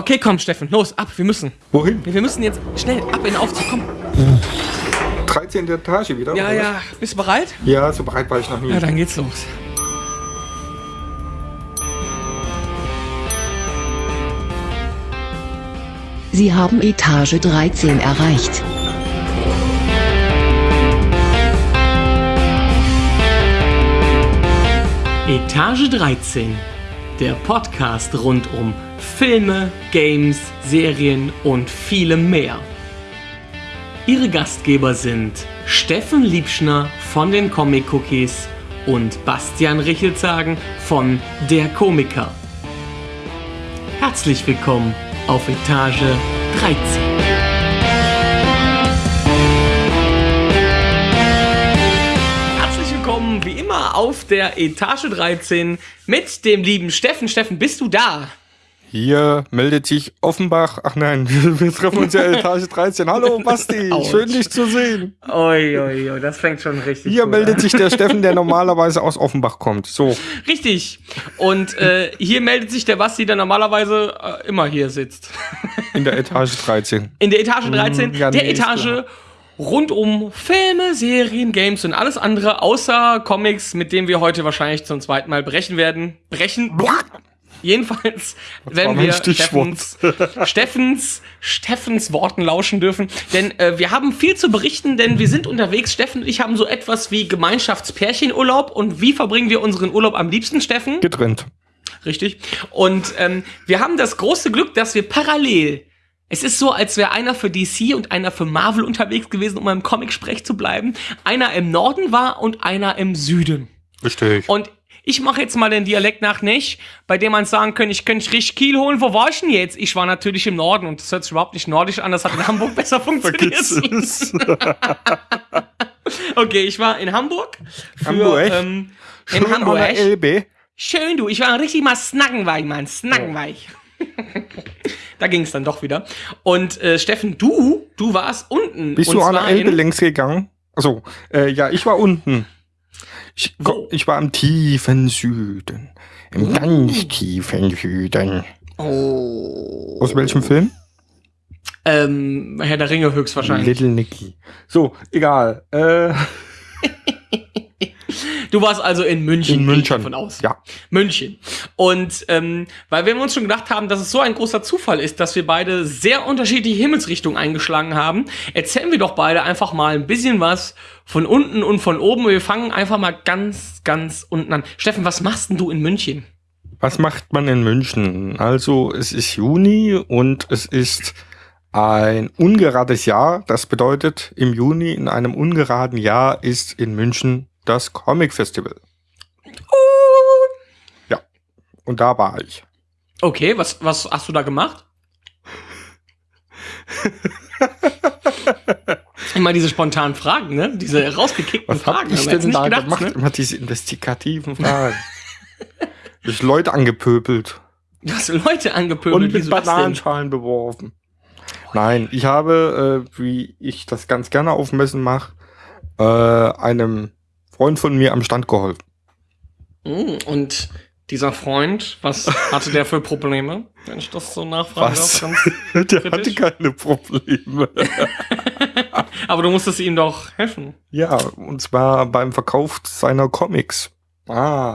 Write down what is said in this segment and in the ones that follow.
Okay, komm, Steffen, los, ab, wir müssen. Wohin? Wir müssen jetzt schnell ab in den Aufzug, komm. 13. Etage wieder? Ja, oder ja, bist du bereit? Ja, so bereit war ich noch nie. Ja, dann geht's los. Sie haben Etage 13 erreicht. Etage 13. Der Podcast rund um Filme, Games, Serien und vielem mehr. Ihre Gastgeber sind Steffen Liebschner von den Comic Cookies und Bastian Richelzagen von Der Komiker. Herzlich willkommen auf Etage 13. Herzlich willkommen wie immer auf der Etage 13 mit dem lieben Steffen. Steffen, bist du da? Hier meldet sich Offenbach. Ach nein, wir, treffen uns ja Etage 13. Hallo Basti, schön dich zu sehen. Oi, oi, oi, das fängt schon richtig Hier gut meldet an. sich der Steffen, der normalerweise aus Offenbach kommt. So, Richtig. Und äh, hier meldet sich der Basti, der normalerweise äh, immer hier sitzt. in der Etage 13. In der Etage 13, Mm, ja, der nee, Etage rund um Filme, Serien, Games und alles andere, außer Comics, mit dem wir heute wahrscheinlich zum zweiten Mal brechen werden. Brechen. Jedenfalls werden mein wir. Steffens, Steffens, Steffens Worten lauschen dürfen. Denn äh, wir haben viel zu berichten, denn wir sind unterwegs. Steffen und ich haben so etwas wie Gemeinschaftspärchenurlaub. Und wie verbringen wir unseren Urlaub am liebsten, Steffen? Getrennt. Richtig. Und ähm, wir haben das große Glück, dass wir parallel. Es ist so, als wäre einer für DC und einer für Marvel unterwegs gewesen, um im Comic-Sprech zu bleiben. Einer im Norden war und einer im Süden. Richtig. Und ich mache jetzt mal den Dialekt nach nicht, bei dem man sagen könnte, ich könnte richtig Kiel holen. Wo war ich denn jetzt? Ich war natürlich im Norden und das hört sich überhaupt nicht nordisch an. Das hat in Hamburg besser funktioniert. Okay, ich war in Hamburg. Für, Hamburg? Ähm, Schön in an Hamburg. LB. Schön, du. Ich war richtig mal snackenweich, Mann. Snackenweich. da ging es dann doch wieder. Und äh, Steffen, du, du warst unten. Bist du an der Elbe längs gegangen? Also, äh, ja, ich war unten. Ich, Wo? ich war im tiefen Süden. Im ganz tiefen Süden. Oh. Aus welchem Film? Ähm, Herr der Ringe höchstwahrscheinlich. Little Nicky. So, egal. Äh, Du warst also in München. in München. Davon aus. Ja. München. Und ähm, weil wir uns schon gedacht haben, dass es so ein großer Zufall ist, dass wir beide sehr unterschiedliche Himmelsrichtungen eingeschlagen haben, erzählen wir doch beide einfach mal ein bisschen was von unten und von oben. Wir fangen einfach mal ganz, ganz unten an. Steffen, was machst denn du in München? Was macht man in München? Also, es ist Juni und es ist ein ungerades Jahr. Das bedeutet, im Juni in einem ungeraden Jahr ist in München das Comic Festival. Ja. Und da war ich. Okay, was, was hast du da gemacht? Immer diese spontanen Fragen, ne? Diese rausgekickten Was Fragen. ich wir jetzt denn nicht da gedacht, gemacht? Ne? Immer diese investigativen Fragen. ich Leute angepöbelt Du hast Leute angepöbelt. und mit wieso? Bananenschalen beworfen. Nein, ich habe, äh, wie ich das ganz gerne auf Messen mache, äh, einem Freund von mir am Stand geholfen. Mm, Und dieser Freund, was hatte der für Probleme? Wenn ich das so nachfragen Was? darf. Der hatte keine Probleme. aber du musstest ihm doch helfen. ja, und zwar beim Verkauf seiner Comics. Ah.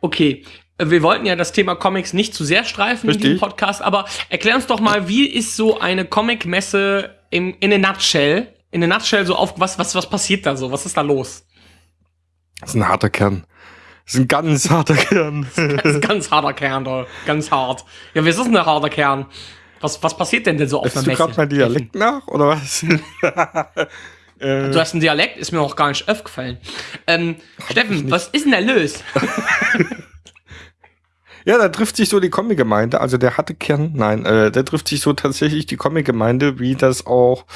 Okay. Wir wollten ja das Thema Comics nicht zu sehr streifen in Richtig. diesem Podcast, aber erklär uns doch mal, wie ist so eine Comic-Messe im, in a nutshell? In a nutshell so auf, was, was, was passiert da so? Was ist da los? Das ist ein harter Kern. Das ist ein ganz harter Kern. Das ist ein ganz harter Kern, da. Ganz hart. Ja, was ist denn ein harter Kern? Was, was passiert denn denn so auf Hast einer du Messe? gerade mein Dialekt nach, oder was? äh, Du hast einen Dialekt, ist mir noch gar nicht aufgefallen. Ähm, Steffen, was ist denn da los? Ja, da trifft sich so die Comic-Gemeinde, also der hatte Kern, nein, äh, da trifft sich so tatsächlich die Comic-Gemeinde, wie das auch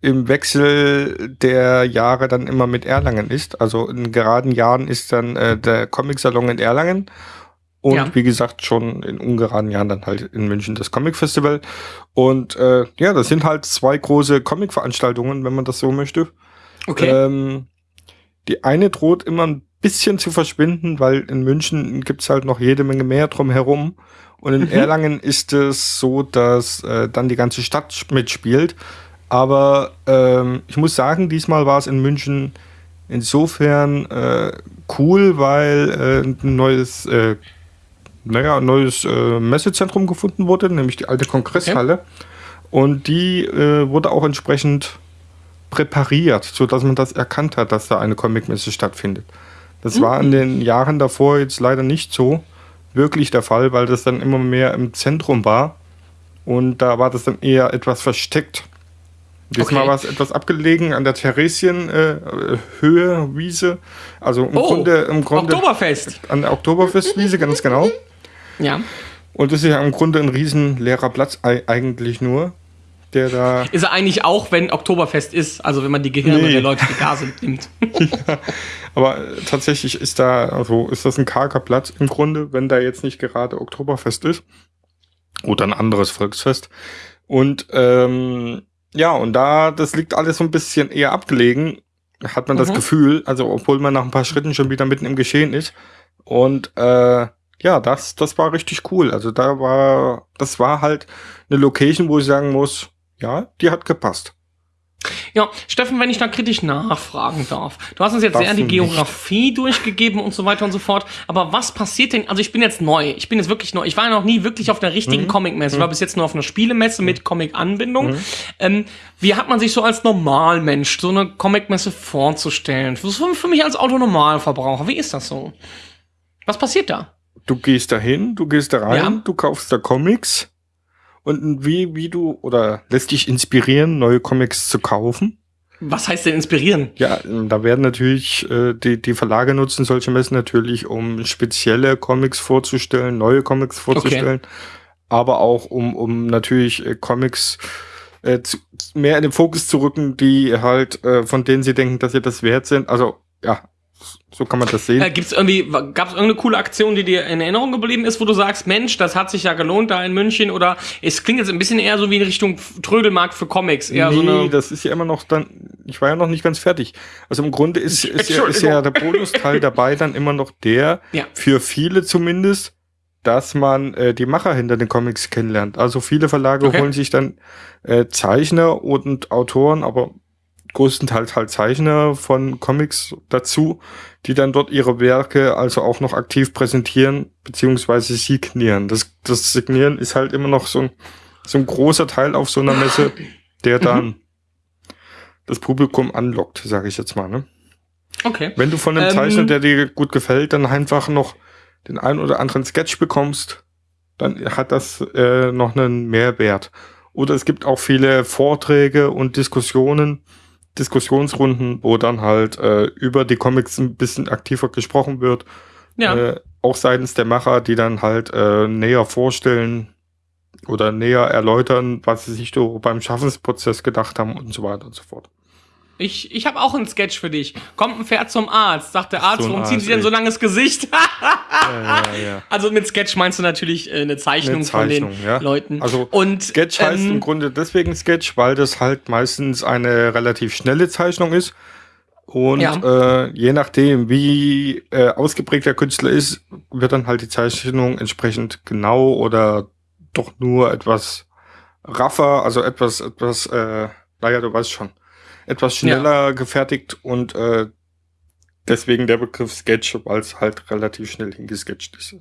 im Wechsel der Jahre dann immer mit Erlangen ist. Also in geraden Jahren ist dann äh, der Comic-Salon in Erlangen und Ja. wie gesagt schon in ungeraden Jahren dann halt in München das Comic-Festival. Und äh, ja, das sind halt zwei große Comic-Veranstaltungen, wenn man das so möchte. Okay. Ähm, die eine droht immer ein bisschen zu verschwinden, weil in München gibt's halt noch jede Menge mehr drumherum. Und in Erlangen ist es so, dass äh, dann die ganze Stadt mitspielt. Aber ähm, ich muss sagen, diesmal war es in München insofern äh, cool, weil äh, ein neues, äh, naja, ein neues äh, Messezentrum gefunden wurde, nämlich die alte Kongresshalle. Und die äh, wurde auch entsprechend präpariert, sodass man das erkannt hat, dass da eine Comicmesse stattfindet. Das war in den Jahren davor jetzt leider nicht so wirklich der Fall, weil das dann immer mehr im Zentrum war. Und da war das dann eher etwas versteckt. Diesmal Okay. war es etwas abgelegen an der Theresienhöhe, äh, Wiese. Also im Oh, Grunde, im Grunde Oktoberfest. an der Oktoberfestwiese, ganz genau. Ja. Und das ist ja im Grunde ein riesen leerer Platz ei- eigentlich nur, der da Ist er eigentlich auch, wenn Oktoberfest ist, also wenn man die Gehirne Nee. der Leute die Gase nimmt. Aber äh, tatsächlich ist da, also ist das ein karger Platz im Grunde, wenn da jetzt nicht gerade Oktoberfest ist. Oder ein anderes Volksfest. Und ähm, ja, und da, das liegt alles so ein bisschen eher abgelegen, hat man das Mhm. Gefühl, also obwohl man nach ein paar Schritten schon wieder mitten im Geschehen ist. Und äh, ja, das, das war richtig cool. Also da war, das war halt eine Location, wo ich sagen muss, ja, die hat gepasst. Ja, Steffen, wenn ich da kritisch nachfragen darf. Du hast uns jetzt Darfst sehr die du nicht. Geografie durchgegeben und so weiter und so fort. Aber was passiert denn? Also ich bin jetzt neu. Ich bin jetzt wirklich neu. Ich war noch nie wirklich auf der Mhm. richtigen Comic-Messe. Ich war bis jetzt nur auf einer Spielemesse mit Comic-Anbindung. Mhm. Ähm, wie hat man sich so als Normalmensch so eine Comic-Messe vorzustellen? Für, für mich als Autonormalverbraucher, wie ist das so? Was passiert da? Du gehst dahin, du gehst da rein, Ja. du kaufst da Comics und wie, wie du oder lässt dich inspirieren, neue Comics zu kaufen. Was heißt denn inspirieren? Ja, da werden natürlich äh, die, die Verlage nutzen solche Messen natürlich, um spezielle Comics vorzustellen, neue Comics vorzustellen, aber auch um, um natürlich äh, Comics äh, zu, mehr in den Fokus zu rücken, die halt äh, von denen sie denken, dass sie das wert sind. Also ja, so kann man das sehen. Äh, gibt's irgendwie, gab es irgendeine coole Aktion, die dir in Erinnerung geblieben ist, wo du sagst, Mensch, das hat sich ja gelohnt da in München oder es klingt jetzt ein bisschen eher so wie in Richtung Trödelmarkt für Comics, eher so nee, eine. das ist ja immer noch dann, ich war ja noch nicht ganz fertig. Also im Grunde ist, ist, ja, ist ja der Bonusteil dabei dann immer noch der, Ja. für viele zumindest, dass man äh, die Macher hinter den Comics kennenlernt. Also viele Verlage Okay. holen sich dann äh, Zeichner und Autoren, aber größtenteils halt Zeichner von Comics dazu, die dann dort ihre Werke also auch noch aktiv präsentieren, beziehungsweise signieren. Das, das Signieren ist halt immer noch so ein, so ein großer Teil auf so einer Messe, der dann das Publikum anlockt, sage ich jetzt mal. Ne? Okay. Wenn du von einem Ähm, Zeichner, der dir gut gefällt, dann einfach noch den einen oder anderen Sketch bekommst, dann hat das äh, noch einen Mehrwert. Oder es gibt auch viele Vorträge und Diskussionen, Diskussionsrunden, wo dann halt äh, über die Comics ein bisschen aktiver gesprochen wird. Ja. Äh, auch seitens der Macher, die dann halt äh, näher vorstellen oder näher erläutern, was sie sich so beim Schaffensprozess gedacht haben und so weiter und so fort. Ich, ich habe auch einen Sketch für dich. Kommt ein Pferd zum Arzt, sagt der Arzt, So warum ziehen Arzt, Sie denn so langes Gesicht? ja, ja. also mit Sketch meinst du natürlich äh, eine Zeichnung, Eine Zeichnung, von den ja. Leuten. Also und Sketch heißt ähm, im Grunde deswegen Sketch, weil das halt meistens eine relativ schnelle Zeichnung ist. Und Ja. äh, je nachdem, wie äh, ausgeprägt der Künstler ist, wird dann halt die Zeichnung entsprechend genau oder doch nur etwas raffer, also etwas, etwas, äh, naja, du weißt schon, etwas schneller gefertigt und äh, deswegen der Begriff Sketch, weil es halt relativ schnell hingesketcht ist.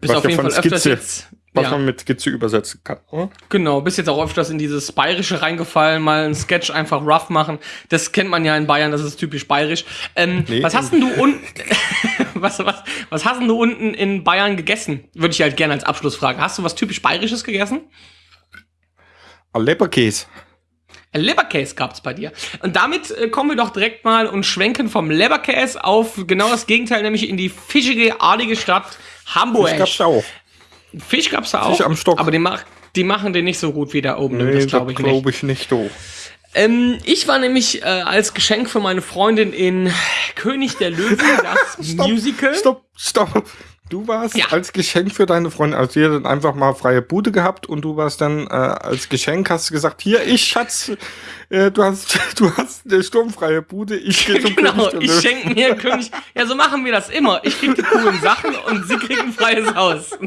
bist was auf ja jeden von Fall Skizze- jetzt. Was Ja. man mit Skizze übersetzen kann. Oder? Genau, bist jetzt auch öfters in dieses Bayerische reingefallen, mal einen Sketch einfach rough machen. Das kennt man ja in Bayern, das ist typisch bayerisch. Ähm, Nee. was hast denn du unten, was, was, was hast denn du unten in Bayern gegessen? Würde ich halt gerne als Abschluss fragen. Hast du was typisch Bayerisches gegessen? Leberkäse. Leberkäse gab's bei dir. Und damit äh, kommen wir doch direkt mal und schwenken vom Leberkäse auf genau das Gegenteil, nämlich in die fischige, artige Stadt Hamburg. Ich gab's auch. Fisch gab's da auch. Fisch am Stock. Aber die, mach, die machen den nicht so gut wie da oben. Nee, das glaube ich nicht. glaube ich nicht so. Ähm, ich war nämlich äh, als Geschenk für meine Freundin in König der Löwen, das Stopp, Musical. Stopp, stopp. Du warst Ja. als Geschenk für deine Freundin, also ihr dann einfach mal freie Bude gehabt und du warst dann äh, als Geschenk, hast du gesagt, hier, ich Schatz, äh, du hast, du hast eine sturmfreie Bude, ich gehe zum Genau, König ich schenke mir König. Ja, so machen wir das immer. Ich krieg die coolen Sachen und sie kriegt ein freies Haus.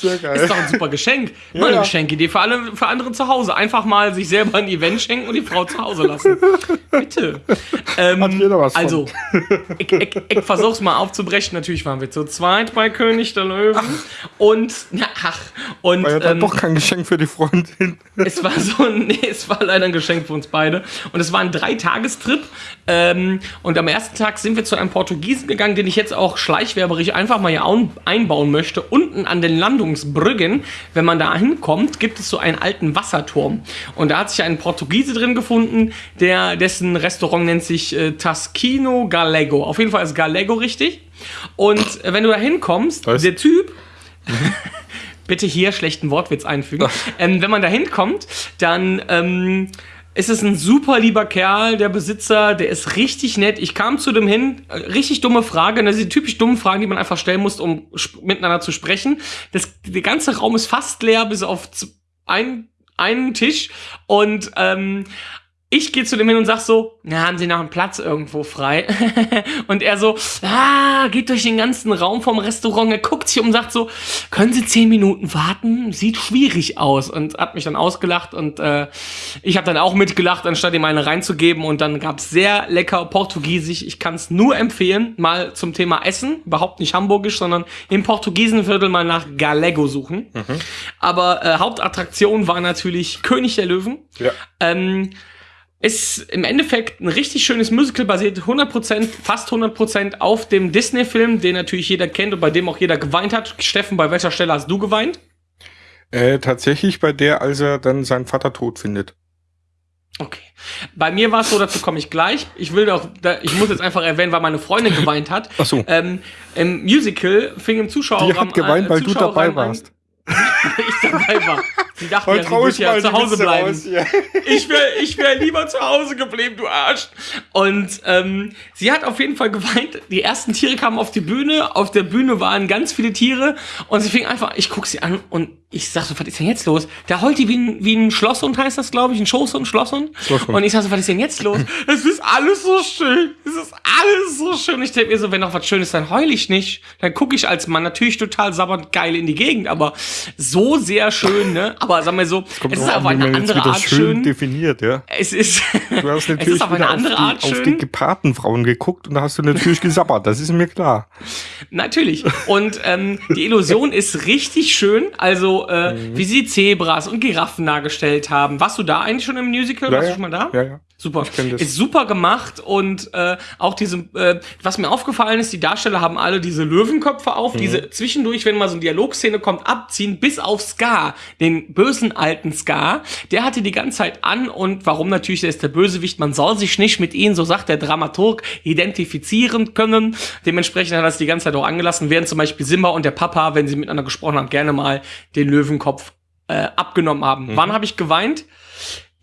Sehr geil. Ist doch ein super Geschenk. Ja, ja. Geschenkidee für alle, für andere zu Hause. Einfach mal sich selber ein Event schenken und die Frau zu Hause lassen. Bitte. Ähm, Hat jeder was also, ich, ich, ich versuch's mal aufzubrechen. Natürlich waren wir zu zweit bei König der Löwen. Und, ja, ach, und War ja dann ähm, doch kein Geschenk für die Freundin. es war so nee, es war leider ein Geschenk für uns beide. Und es war ein Dreitagestrip. Ähm, und am ersten Tag sind wir zu einem Portugiesen gegangen, den ich jetzt auch schleichwerberisch einfach mal hier au- einbauen möchte. Unten an den Landungsbrücken, wenn man da hinkommt, gibt es so einen alten Wasserturm. Und da hat sich ein Portugiese drin gefunden, der, dessen Restaurant nennt sich äh, Taskino Galego. Auf jeden Fall ist Galego richtig. Und äh, wenn du da hinkommst, der Typ, bitte hier schlechten Wortwitz einfügen. ähm, wenn man da hinkommt, dann ähm, ist es ein super lieber Kerl, der Besitzer, der ist richtig nett. Ich kam zu dem hin, äh, richtig dumme Frage, ne, diese typisch dummen Fragen, die man einfach stellen muss, um miteinander zu sprechen. Das, der ganze Raum ist fast leer, bis auf ein, einen Tisch und ähm, ich gehe zu dem hin und sag so, na, haben Sie noch einen Platz irgendwo frei? und er so, ah, geht durch den ganzen Raum vom Restaurant, er guckt sich um und sagt so, können Sie zehn Minuten warten? Sieht schwierig aus. Und hat mich dann ausgelacht und äh, ich habe dann auch mitgelacht, anstatt ihm eine reinzugeben. Und dann gab's sehr lecker Portugiesisch. Ich kann es nur empfehlen, mal zum Thema Essen, überhaupt nicht hamburgisch, sondern im Portugiesenviertel mal nach Galego suchen. Aber äh, Hauptattraktion war natürlich König der Löwen. Ja. Ähm, ist im Endeffekt ein richtig schönes Musical, basiert 100%, fast 100% auf dem Disney-Film, den natürlich jeder kennt und bei dem auch jeder geweint hat. Steffen, bei welcher Stelle hast du geweint? Äh, tatsächlich bei der, als er dann seinen Vater tot findet. Okay. Bei mir war es so, dazu komme ich gleich. Ich will doch, ich muss jetzt einfach erwähnen, weil meine Freundin geweint hat. Ach so. Ähm, Im Musical fing im Zuschauerraum Die hat geweint, weil du dabei warst. Ich dabei war. Sie dachte ja, sie wird ich ja zu Hause bleiben. Ich wäre ich wär lieber zu Hause geblieben, du Arsch. Und ähm, sie hat auf jeden Fall geweint. Die ersten Tiere kamen auf die Bühne. Auf der Bühne waren ganz viele Tiere. Und sie fing einfach, ich guck sie an und ich sag so, was ist denn jetzt los? Da heult die wie ein, wie ein Schlosshund, heißt das, glaube ich. Ein Schoßhund, Schlosshund. Schlosshund. Und ich sag so, was ist denn jetzt los? Es ist alles so schön. Es ist alles so schön. Ich denke mir so, wenn noch was Schönes, dann heul ich nicht. Dann gucke ich als Mann natürlich total sabbernd geil in die Gegend. Aber so sehr schön, ne? Aber sag mal so, es ist aber an, eine andere Art schön schön. definiert, ja. Es ist, Du hast es natürlich ist aber eine andere auf, die, Art auf die schön. gepaarten Frauen geguckt und da hast du natürlich gesabbert, das ist mir klar. Natürlich. Und ähm, die Illusion ist richtig schön. Also, äh, Mhm. wie sie Zebras und Giraffen dargestellt haben. Warst du da eigentlich schon im Musical? Warst du schon mal da? Ja, ja. Super. Ist super gemacht und äh, auch diese, äh, was mir aufgefallen ist, die Darsteller haben alle diese Löwenköpfe Mhm. auf, diese zwischendurch, wenn mal so eine Dialogszene kommt, abziehen, bis auf Scar, den bösen alten Scar. Der hatte die ganze Zeit an und warum natürlich, der ist der Bösewicht, man soll sich nicht mit ihm, so sagt der Dramaturg, identifizieren können. Dementsprechend hat er es die ganze Zeit auch angelassen, während zum Beispiel Simba und der Papa, wenn sie miteinander gesprochen haben, gerne mal den Löwenkopf äh, abgenommen haben. Wann habe ich geweint?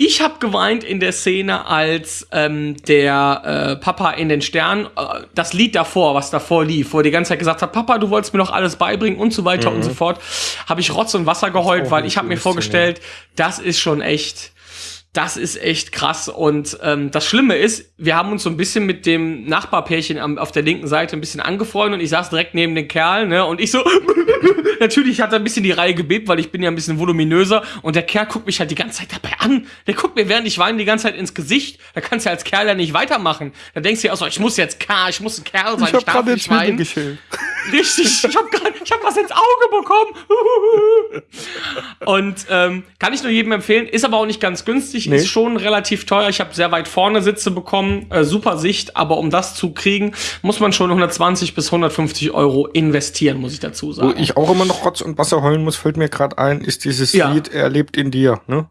Ich habe geweint in der Szene, als ähm, der äh, Papa in den Stern, äh, das Lied davor, was davor lief, wo er die ganze Zeit gesagt hat, Papa, du wolltest mir doch alles beibringen und so weiter und so fort, habe ich Rotz und Wasser geheult, auch weil ich habe mir vorgestellt, das ist schon echt, das ist echt krass. Und ähm, das Schlimme ist, wir haben uns so ein bisschen mit dem Nachbarpärchen am, auf der linken Seite ein bisschen angefreundet und ich saß direkt neben den Kerl, ne? Und ich so, natürlich hat er ein bisschen die Reihe gebebt, weil ich bin ja ein bisschen voluminöser und der Kerl guckt mich halt die ganze Zeit dabei an. Der guckt mir während ich weine die ganze Zeit ins Gesicht. Da kannst du ja als Kerl ja nicht weitermachen. Da denkst du ja auch so, ich muss jetzt Kerl, ich muss ein Kerl sein, Ich habe darf gerade nicht weinen. Richtig, ich habe gerade, ich habe was ins Auge bekommen. Und ähm, kann ich nur jedem empfehlen, ist aber auch nicht ganz günstig, Nee. ist schon relativ teuer. Ich habe sehr weit vorne Sitze bekommen, äh, super Sicht, aber um das zu kriegen, muss man schon 120 bis 150 Euro investieren, muss ich dazu Wo sagen. ich auch immer noch Rotz und Wasser heulen muss, fällt mir gerade ein, ist dieses Ja. Lied Er lebt in dir, ne?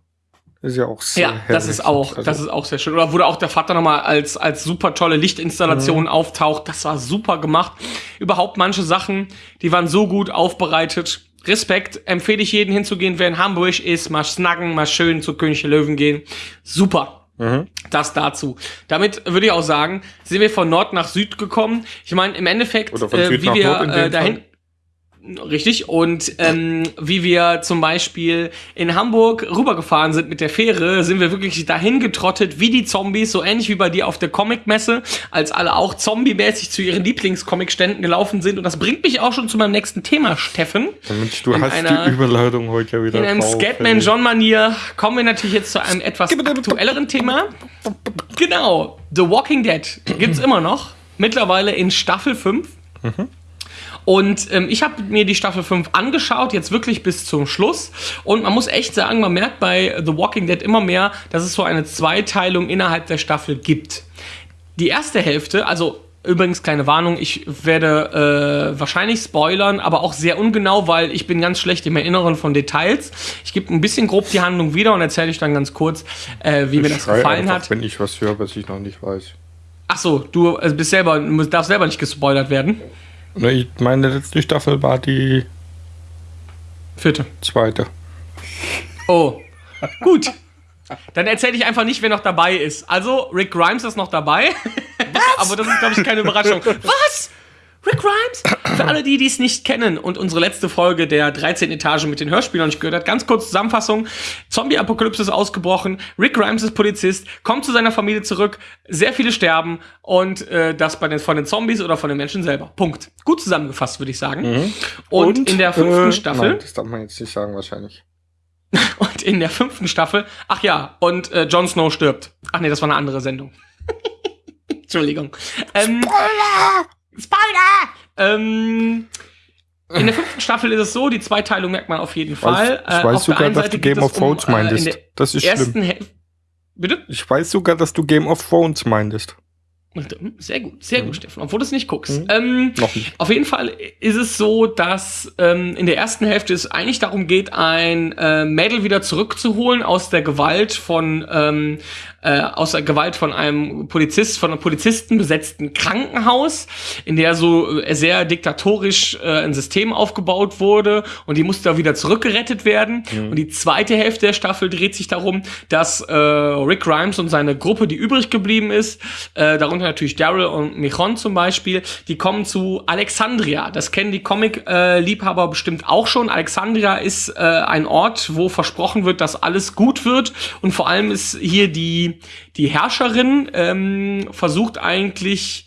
Ist ja auch sehr ja, das ist auch, Also, das ist auch sehr schön. Oder wo da auch der Vater nochmal als, als super tolle Lichtinstallation auftaucht. Das war super gemacht. Überhaupt manche Sachen, die waren so gut aufbereitet. Respekt, empfehle ich jeden hinzugehen, wer in Hamburg ist, mal snaggen, mal schön zu König der Löwen gehen. Super. Mhm. Das dazu. Damit würde ich auch sagen, sind wir von Nord nach Süd gekommen. Ich meine, im Endeffekt, äh, wie wir äh, dahin. Fall. Richtig. Und ähm, wie wir zum Beispiel in Hamburg rübergefahren sind mit der Fähre, sind wir wirklich dahin getrottet wie die Zombies, so ähnlich wie bei dir auf der Comic-Messe, als alle auch zombie-mäßig zu ihren Lieblingscomic-Ständen gelaufen sind. Und das bringt mich auch schon zu meinem nächsten Thema, Steffen. Mensch, du In hast einer- die Überleitung heute ja wieder In einem. Scatman-John-Manier kommen wir natürlich jetzt zu einem etwas aktuelleren Thema. Genau, The Walking Dead gibt's immer noch. Mittlerweile in Staffel 5. Und ähm, ich habe mir die Staffel 5 angeschaut, jetzt wirklich bis zum Schluss. Und man muss echt sagen, man merkt bei The Walking Dead immer mehr, dass es so eine Zweiteilung innerhalb der Staffel gibt. Die erste Hälfte, also übrigens kleine Warnung, ich werde äh, wahrscheinlich spoilern, aber auch sehr ungenau, weil ich bin ganz schlecht im Erinnern von Details. Ich gebe ein bisschen grob die Handlung wieder und erzähle euch dann ganz kurz, äh, wie mir Ich das schrei gefallen einfach, hat. Wenn ich was höre, was ich noch nicht weiß. Ach so, du äh, bist selber, darfst selber nicht gespoilert werden. Ne, ich- Meine letzte Staffel war die Vierte. zweite. Oh, gut. Dann erzähle ich einfach nicht, wer noch dabei ist. Also, Rick Grimes ist noch dabei. Aber das ist, glaube ich, keine Überraschung. Was? Rick Grimes? Für alle die, die es nicht kennen und unsere letzte Folge der 13. Etage mit den Hörspielern nicht gehört hat, ganz kurz Zusammenfassung. Zombie-Apokalypse ist ausgebrochen. Rick Grimes ist Polizist, kommt zu seiner Familie zurück. Sehr viele sterben und äh, das bei den, von den Zombies oder von den Menschen selber. Punkt. Gut zusammengefasst, würde ich sagen. Und, in der fünften äh, Staffel. Nein, das darf man jetzt nicht sagen, wahrscheinlich. Und in der fünften Staffel, ach ja, und äh, Jon Snow stirbt. Ach nee, das war eine andere Sendung. Entschuldigung. Ähm, Spoiler! Spoiler! Ähm, in der fünften Staffel ist es so, die Zweiteilung merkt man auf jeden Fall. ich Äh, weiß auf der sogar, dass Seite du Game of es um, Thrones äh, meintest. Das ist schlimm. Bitte? Ich weiß sogar, dass du Game of Thrones meintest. Sehr gut, sehr Mhm. gut, Steffen, obwohl du es nicht guckst. Ähm, Noch nicht. Auf jeden Fall ist es so, dass ähm, in der ersten Hälfte es eigentlich darum geht, ein äh, Mädel wieder zurückzuholen aus der Gewalt von ähm, äh, aus der Gewalt von einem Polizist, von einem Polizisten besetzten Krankenhaus, in der so äh, sehr diktatorisch äh, ein System aufgebaut wurde und die musste da wieder zurückgerettet werden. Und die zweite Hälfte der Staffel dreht sich darum, dass äh, Rick Grimes und seine Gruppe, die übrig geblieben ist, äh, darunter natürlich Daryl und Michon zum Beispiel, die kommen zu Alexandria. Das kennen die Comic-Liebhaber bestimmt auch schon. Alexandria ist äh, ein Ort, wo versprochen wird, dass alles gut wird. Und vor allem ist hier die, die Herrscherin ähm, versucht eigentlich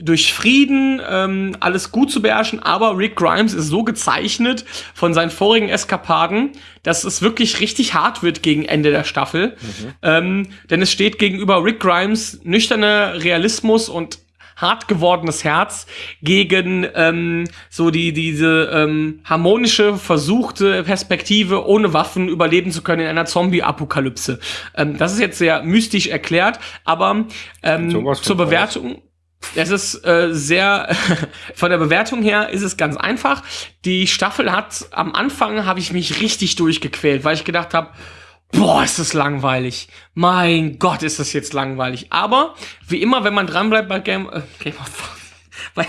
durch Frieden ähm, alles gut zu beherrschen, aber Rick Grimes ist so gezeichnet von seinen vorigen Eskapaden, dass es wirklich richtig hart wird gegen Ende der Staffel. Ähm, denn es steht gegenüber Rick Grimes nüchterner Realismus und hart gewordenes Herz gegen ähm, so die diese ähm, harmonische versuchte Perspektive ohne Waffen überleben zu können in einer Zombie-Apokalypse. Ähm, das ist jetzt sehr mystisch erklärt, aber ähm, zur Bewertung es ist äh, sehr, von der Bewertung her ist es ganz einfach. Die Staffel hat, am Anfang habe ich mich richtig durchgequält, weil ich gedacht habe, boah, ist das langweilig. Mein Gott, ist das jetzt langweilig. Aber, wie immer, wenn man dranbleibt bei Game, äh, Game of Thrones, bei,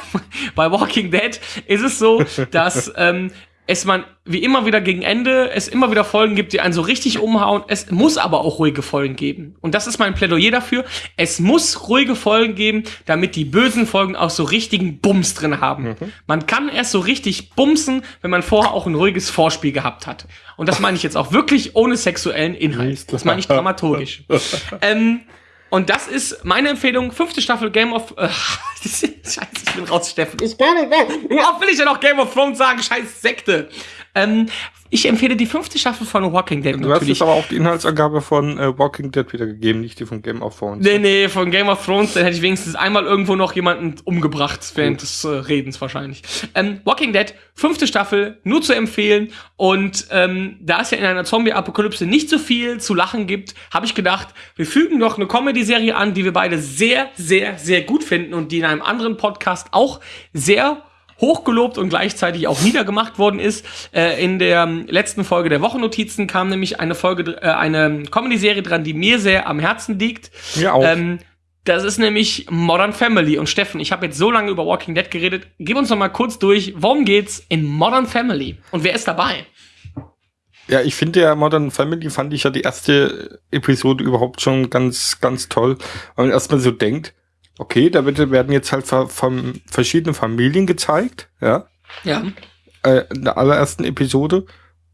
bei Walking Dead, ist es so, dass ähm, es man wie immer wieder gegen Ende es immer wieder Folgen gibt, die einen so richtig umhauen. Es muss aber auch ruhige Folgen geben. Und das ist mein Plädoyer dafür. Es muss ruhige Folgen geben, damit die bösen Folgen auch so richtigen Bums drin haben. Man kann erst so richtig bumsen, wenn man vorher auch ein ruhiges Vorspiel gehabt hat. Und das meine ich jetzt auch wirklich ohne sexuellen Inhalt. Das meine ich dramaturgisch. ähm, und das ist meine Empfehlung. Fünfte Staffel Game of. Äh, Scheiße, ich bin raus, Steffen. Ich kann nicht mehr. Wie oft will ich ja noch Game of Thrones sagen? Scheiß Sekte. Ähm, ich empfehle die fünfte Staffel von Walking Dead Du hast natürlich. jetzt aber auch die Inhaltsangabe von äh, Walking Dead wiedergegeben, nicht die von Game of Thrones. Nee, nee, von Game of Thrones, dann hätte ich wenigstens einmal irgendwo noch jemanden umgebracht während des äh, Redens wahrscheinlich. Ähm, Walking Dead, fünfte Staffel, nur zu empfehlen. Und ähm, da es ja in einer Zombie-Apokalypse nicht so viel zu lachen gibt, habe ich gedacht, wir fügen noch eine Comedy-Serie an, die wir beide sehr, sehr, sehr gut finden und die in einem anderen Podcast auch sehr hochgelobt und gleichzeitig auch niedergemacht worden ist. Äh, in der ähm, letzten Folge der Wochennotizen kam nämlich eine Folge, äh, eine Comedy-Serie dran, die mir sehr am Herzen liegt. Mir auch. Ähm, das ist nämlich Modern Family. Und Steffen, ich habe jetzt so lange über Walking Dead geredet. Gib uns noch mal kurz durch, worum geht's in Modern Family? Und wer ist dabei? Ja, ich finde ja Modern Family fand ich ja die erste Episode überhaupt schon ganz, ganz toll. Weil man erstmal so denkt, okay, da wird- werden jetzt halt von verschiedene Familien gezeigt, ja. Ja. äh, in der allerersten Episode.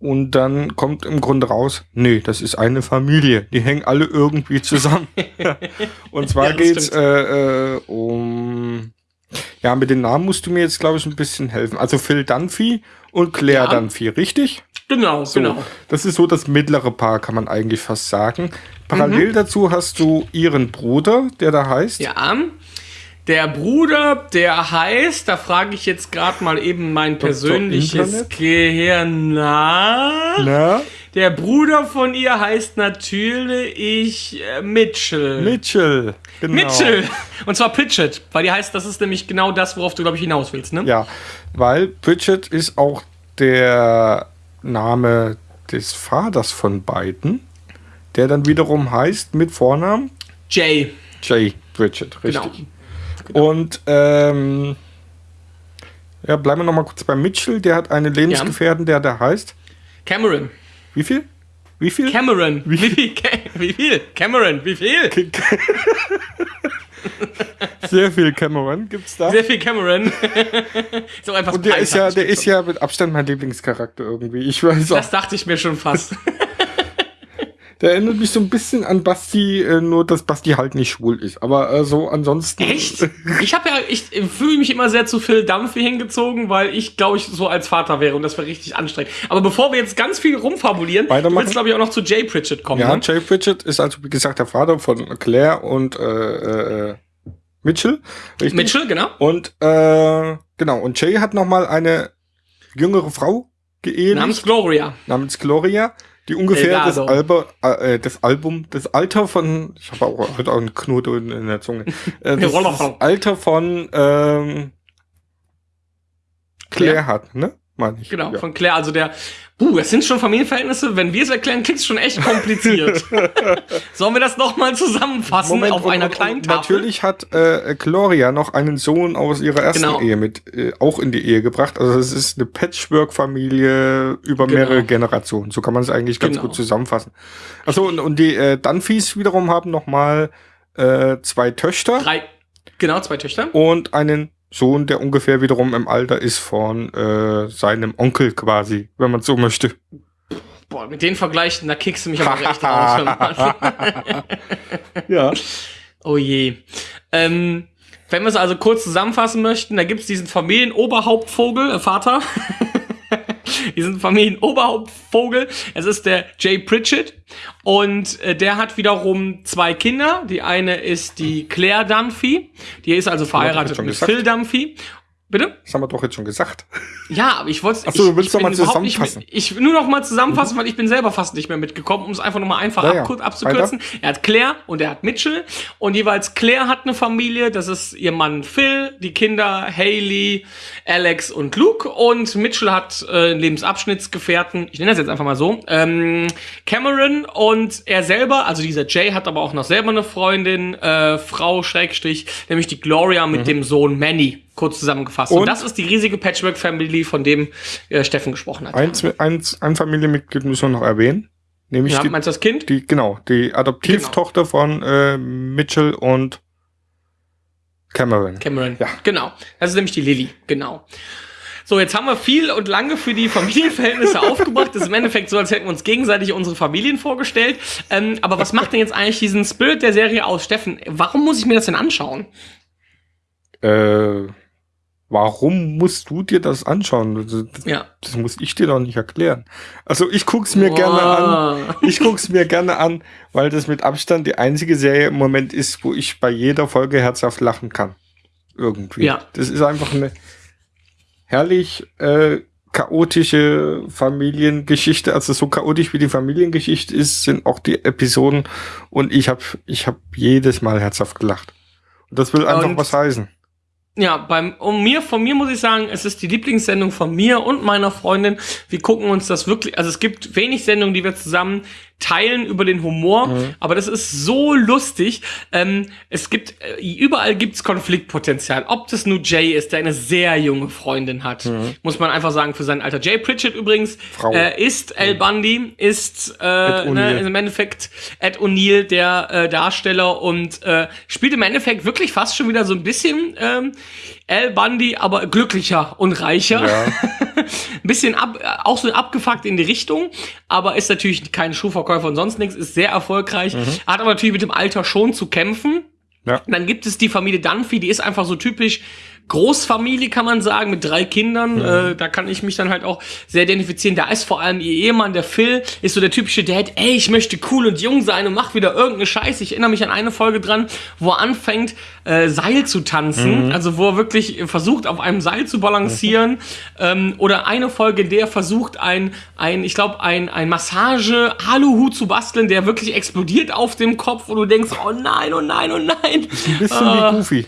Und dann kommt im Grunde raus, nee, das ist eine Familie. Die hängen alle irgendwie zusammen. und zwar Ja, geht's äh, äh, um. Ja, mit den Namen musst du mir jetzt, glaube ich, ein bisschen helfen. Also Phil Dunphy und Claire Ja. Dunphy, richtig? Genau, So, genau. Das ist so das mittlere Paar, kann man eigentlich fast sagen. Mhm. Parallel dazu hast du ihren Bruder, der da heißt. Ja. Der Bruder, der heißt, da frage ich jetzt gerade mal eben mein persönliches? Gehirn nach. Na? Der Bruder von ihr heißt natürlich äh, Mitchell. Mitchell. Genau. Mitchell! Und zwar Pritchett, weil die heißt, das ist nämlich genau das, worauf du, glaube ich, hinaus willst, ne? Ja, weil Pritchett ist auch der Name des Vaters von beiden, der dann wiederum heißt mit Vornamen Jay. Jay Pritchett, Genau. richtig. Und ähm, ja, bleiben wir noch mal kurz bei Mitchell. Der hat einen Lebensgefährten, der da heißt. Cameron. Wie viel? Wie viel? Cameron. Wie viel? Wie viel? Cameron, wie viel? Sehr viel Cameron gibt's da. Sehr viel Cameron. so einfach Und der ist ja, der ist ja mit Abstand mein Lieblingscharakter irgendwie. Ich weiß auch. Das dachte ich mir schon fast. Der erinnert mich so ein bisschen an Basti, äh, nur dass Basti halt nicht schwul ist. Aber äh, so ansonsten. Echt? Ich habe ja, ich fühle mich immer sehr zu Phil Dunphy hingezogen, weil ich, glaube ich, so als Vater wäre und das wäre richtig anstrengend. Aber bevor wir jetzt ganz viel rumfabulieren, du Weitermachen? willst, glaube ich, auch noch zu Jay Pritchett kommen. Ja, ne? Jay Pritchett ist also, wie gesagt, der Vater von Claire und äh, äh, Mitchell. Richtig? Mitchell, genau. Und äh, genau, und Jay hat nochmal eine jüngere Frau geehelicht, Namens Gloria. namens Gloria, die ungefähr das. Alber, äh, das Album, das Alter von, ich habe auch heute auch eine Knote in, der Zunge, äh, das, das Alter von ähm, Claire Claire. hat, ne? Meine ich. Genau, ja. von Claire. Also der, puh, das sind schon Familienverhältnisse. Wenn wir es erklären, klingt es schon echt kompliziert. Sollen wir das nochmal zusammenfassen auf und- einer und- kleinen Tafel? Natürlich hat äh, Gloria noch einen Sohn aus ihrer ersten Genau. Ehe mit äh, auch in die Ehe gebracht. Also es ist eine Patchwork-Familie über Genau. mehrere Generationen. So kann man es eigentlich ganz Genau. gut zusammenfassen. Also und, und die äh, Dunphys wiederum haben noch mal äh, zwei Töchter Drei, genau, zwei Töchter. und einen Sohn, der ungefähr wiederum im Alter ist von äh, seinem Onkel quasi, wenn man so möchte. Boah, mit den Vergleichen, da kickst du mich aber echt raus. Ja. Oh je. Ähm, wenn wir es also kurz zusammenfassen möchten, da gibt's diesen Familienoberhauptvogel, äh, Vater. diesen Familienoberhauptvogel. Es ist der Jay Pritchett. Und äh, der hat wiederum zwei Kinder. Die eine ist die Claire Dunphy. Die ist also verheiratet mit gesagt. Phil Dunphy. Bitte? Das haben wir doch jetzt schon gesagt. Ja, aber ich wollte Ach so, du willst ich doch bin mal überhaupt nicht zusammenfassen. Mit, ich will nur noch mal zusammenfassen, weil ich bin selber fast nicht mehr mitgekommen, um es einfach noch mal einfach Ja, ja. ab, kurz abzukürzen. Er hat Claire und er hat Mitchell und jeweils Claire hat eine Familie, das ist ihr Mann Phil, die Kinder Haley, Alex und Luke und Mitchell hat äh, einen Lebensabschnittsgefährten, ich nenne das jetzt einfach mal so, ähm, Cameron und er selber, also dieser Jay hat aber auch noch selber eine Freundin, äh, Frau Schrägstrich, nämlich die Gloria mit dem Sohn Manny. Kurz zusammengefasst. Und. Und- das ist die riesige Patchwork-Family, von dem äh, Steffen gesprochen hat. Eins, eins, ein Familienmitglied müssen wir noch erwähnen. Nämlich ja, die, meinst du das Kind? die, genau, die Adoptivtochter von äh, Mitchell und Cameron. Cameron. Ja. Genau. Das ist nämlich die Lilly. Genau. So, jetzt haben wir viel und lange für die Familienverhältnisse aufgebracht. Das ist im Endeffekt so, als hätten wir uns gegenseitig unsere Familien vorgestellt. Ähm, aber was macht denn jetzt eigentlich diesen Spirit der Serie aus? Steffen, warum muss ich mir das denn anschauen? Äh, warum musst du dir das anschauen? Das, Ja. das muss ich dir doch nicht erklären. Also ich guck's mir gerne an. Ich guck's mir gerne an, weil das mit Abstand die einzige Serie im Moment ist, wo ich bei jeder Folge herzhaft lachen kann. Irgendwie. Ja. Das ist einfach eine herrlich äh, chaotische Familiengeschichte. Also so chaotisch wie die Familiengeschichte ist, sind auch die Episoden. Und ich habe ich hab jedes Mal herzhaft gelacht. Und das will einfach Und- was heißen. Ja, beim um mir von mir muss ich sagen, es ist die Lieblingssendung von mir und meiner Freundin. Wir gucken uns das wirklich, also es gibt wenig Sendungen, die wir zusammen teilen über den Humor, Mhm. aber das ist so lustig. Ähm, es gibt äh, überall gibt's Konfliktpotenzial. Ob das nur Jay ist, der eine sehr junge Freundin hat, muss man einfach sagen für sein Alter. Jay Pritchett übrigens Mhm. Äh, ist Al Bundy, ist äh, ne, im Endeffekt Ed O'Neill, der äh, Darsteller und äh, spielt im Endeffekt wirklich fast schon wieder so ein bisschen ähm, Al Bundy, aber glücklicher und reicher. Ja. Ein bisschen ab, auch so abgefuckt in die Richtung, aber ist natürlich kein Schuhverkäufer und sonst nichts, ist sehr erfolgreich, hat aber natürlich mit dem Alter schon zu kämpfen. Ja. Dann gibt es die Familie Dunphy, die ist einfach so typisch Großfamilie, kann man sagen, mit drei Kindern. Äh, da kann ich mich dann halt auch sehr identifizieren. Da ist vor allem ihr Ehemann, der Phil, ist so der typische Dad, ey, ich möchte cool und jung sein und mach wieder irgendeine Scheiße. Ich erinnere mich an eine Folge dran, wo er anfängt, äh, Seil zu tanzen. Also wo er wirklich versucht, auf einem Seil zu balancieren. Ähm, oder eine Folge, in der er versucht, ein, ein ich glaube, ein, ein Massage-Aluhut zu basteln, der wirklich explodiert auf dem Kopf, wo du denkst, oh nein, oh nein, oh nein. Ein bisschen Ah. wie Goofy.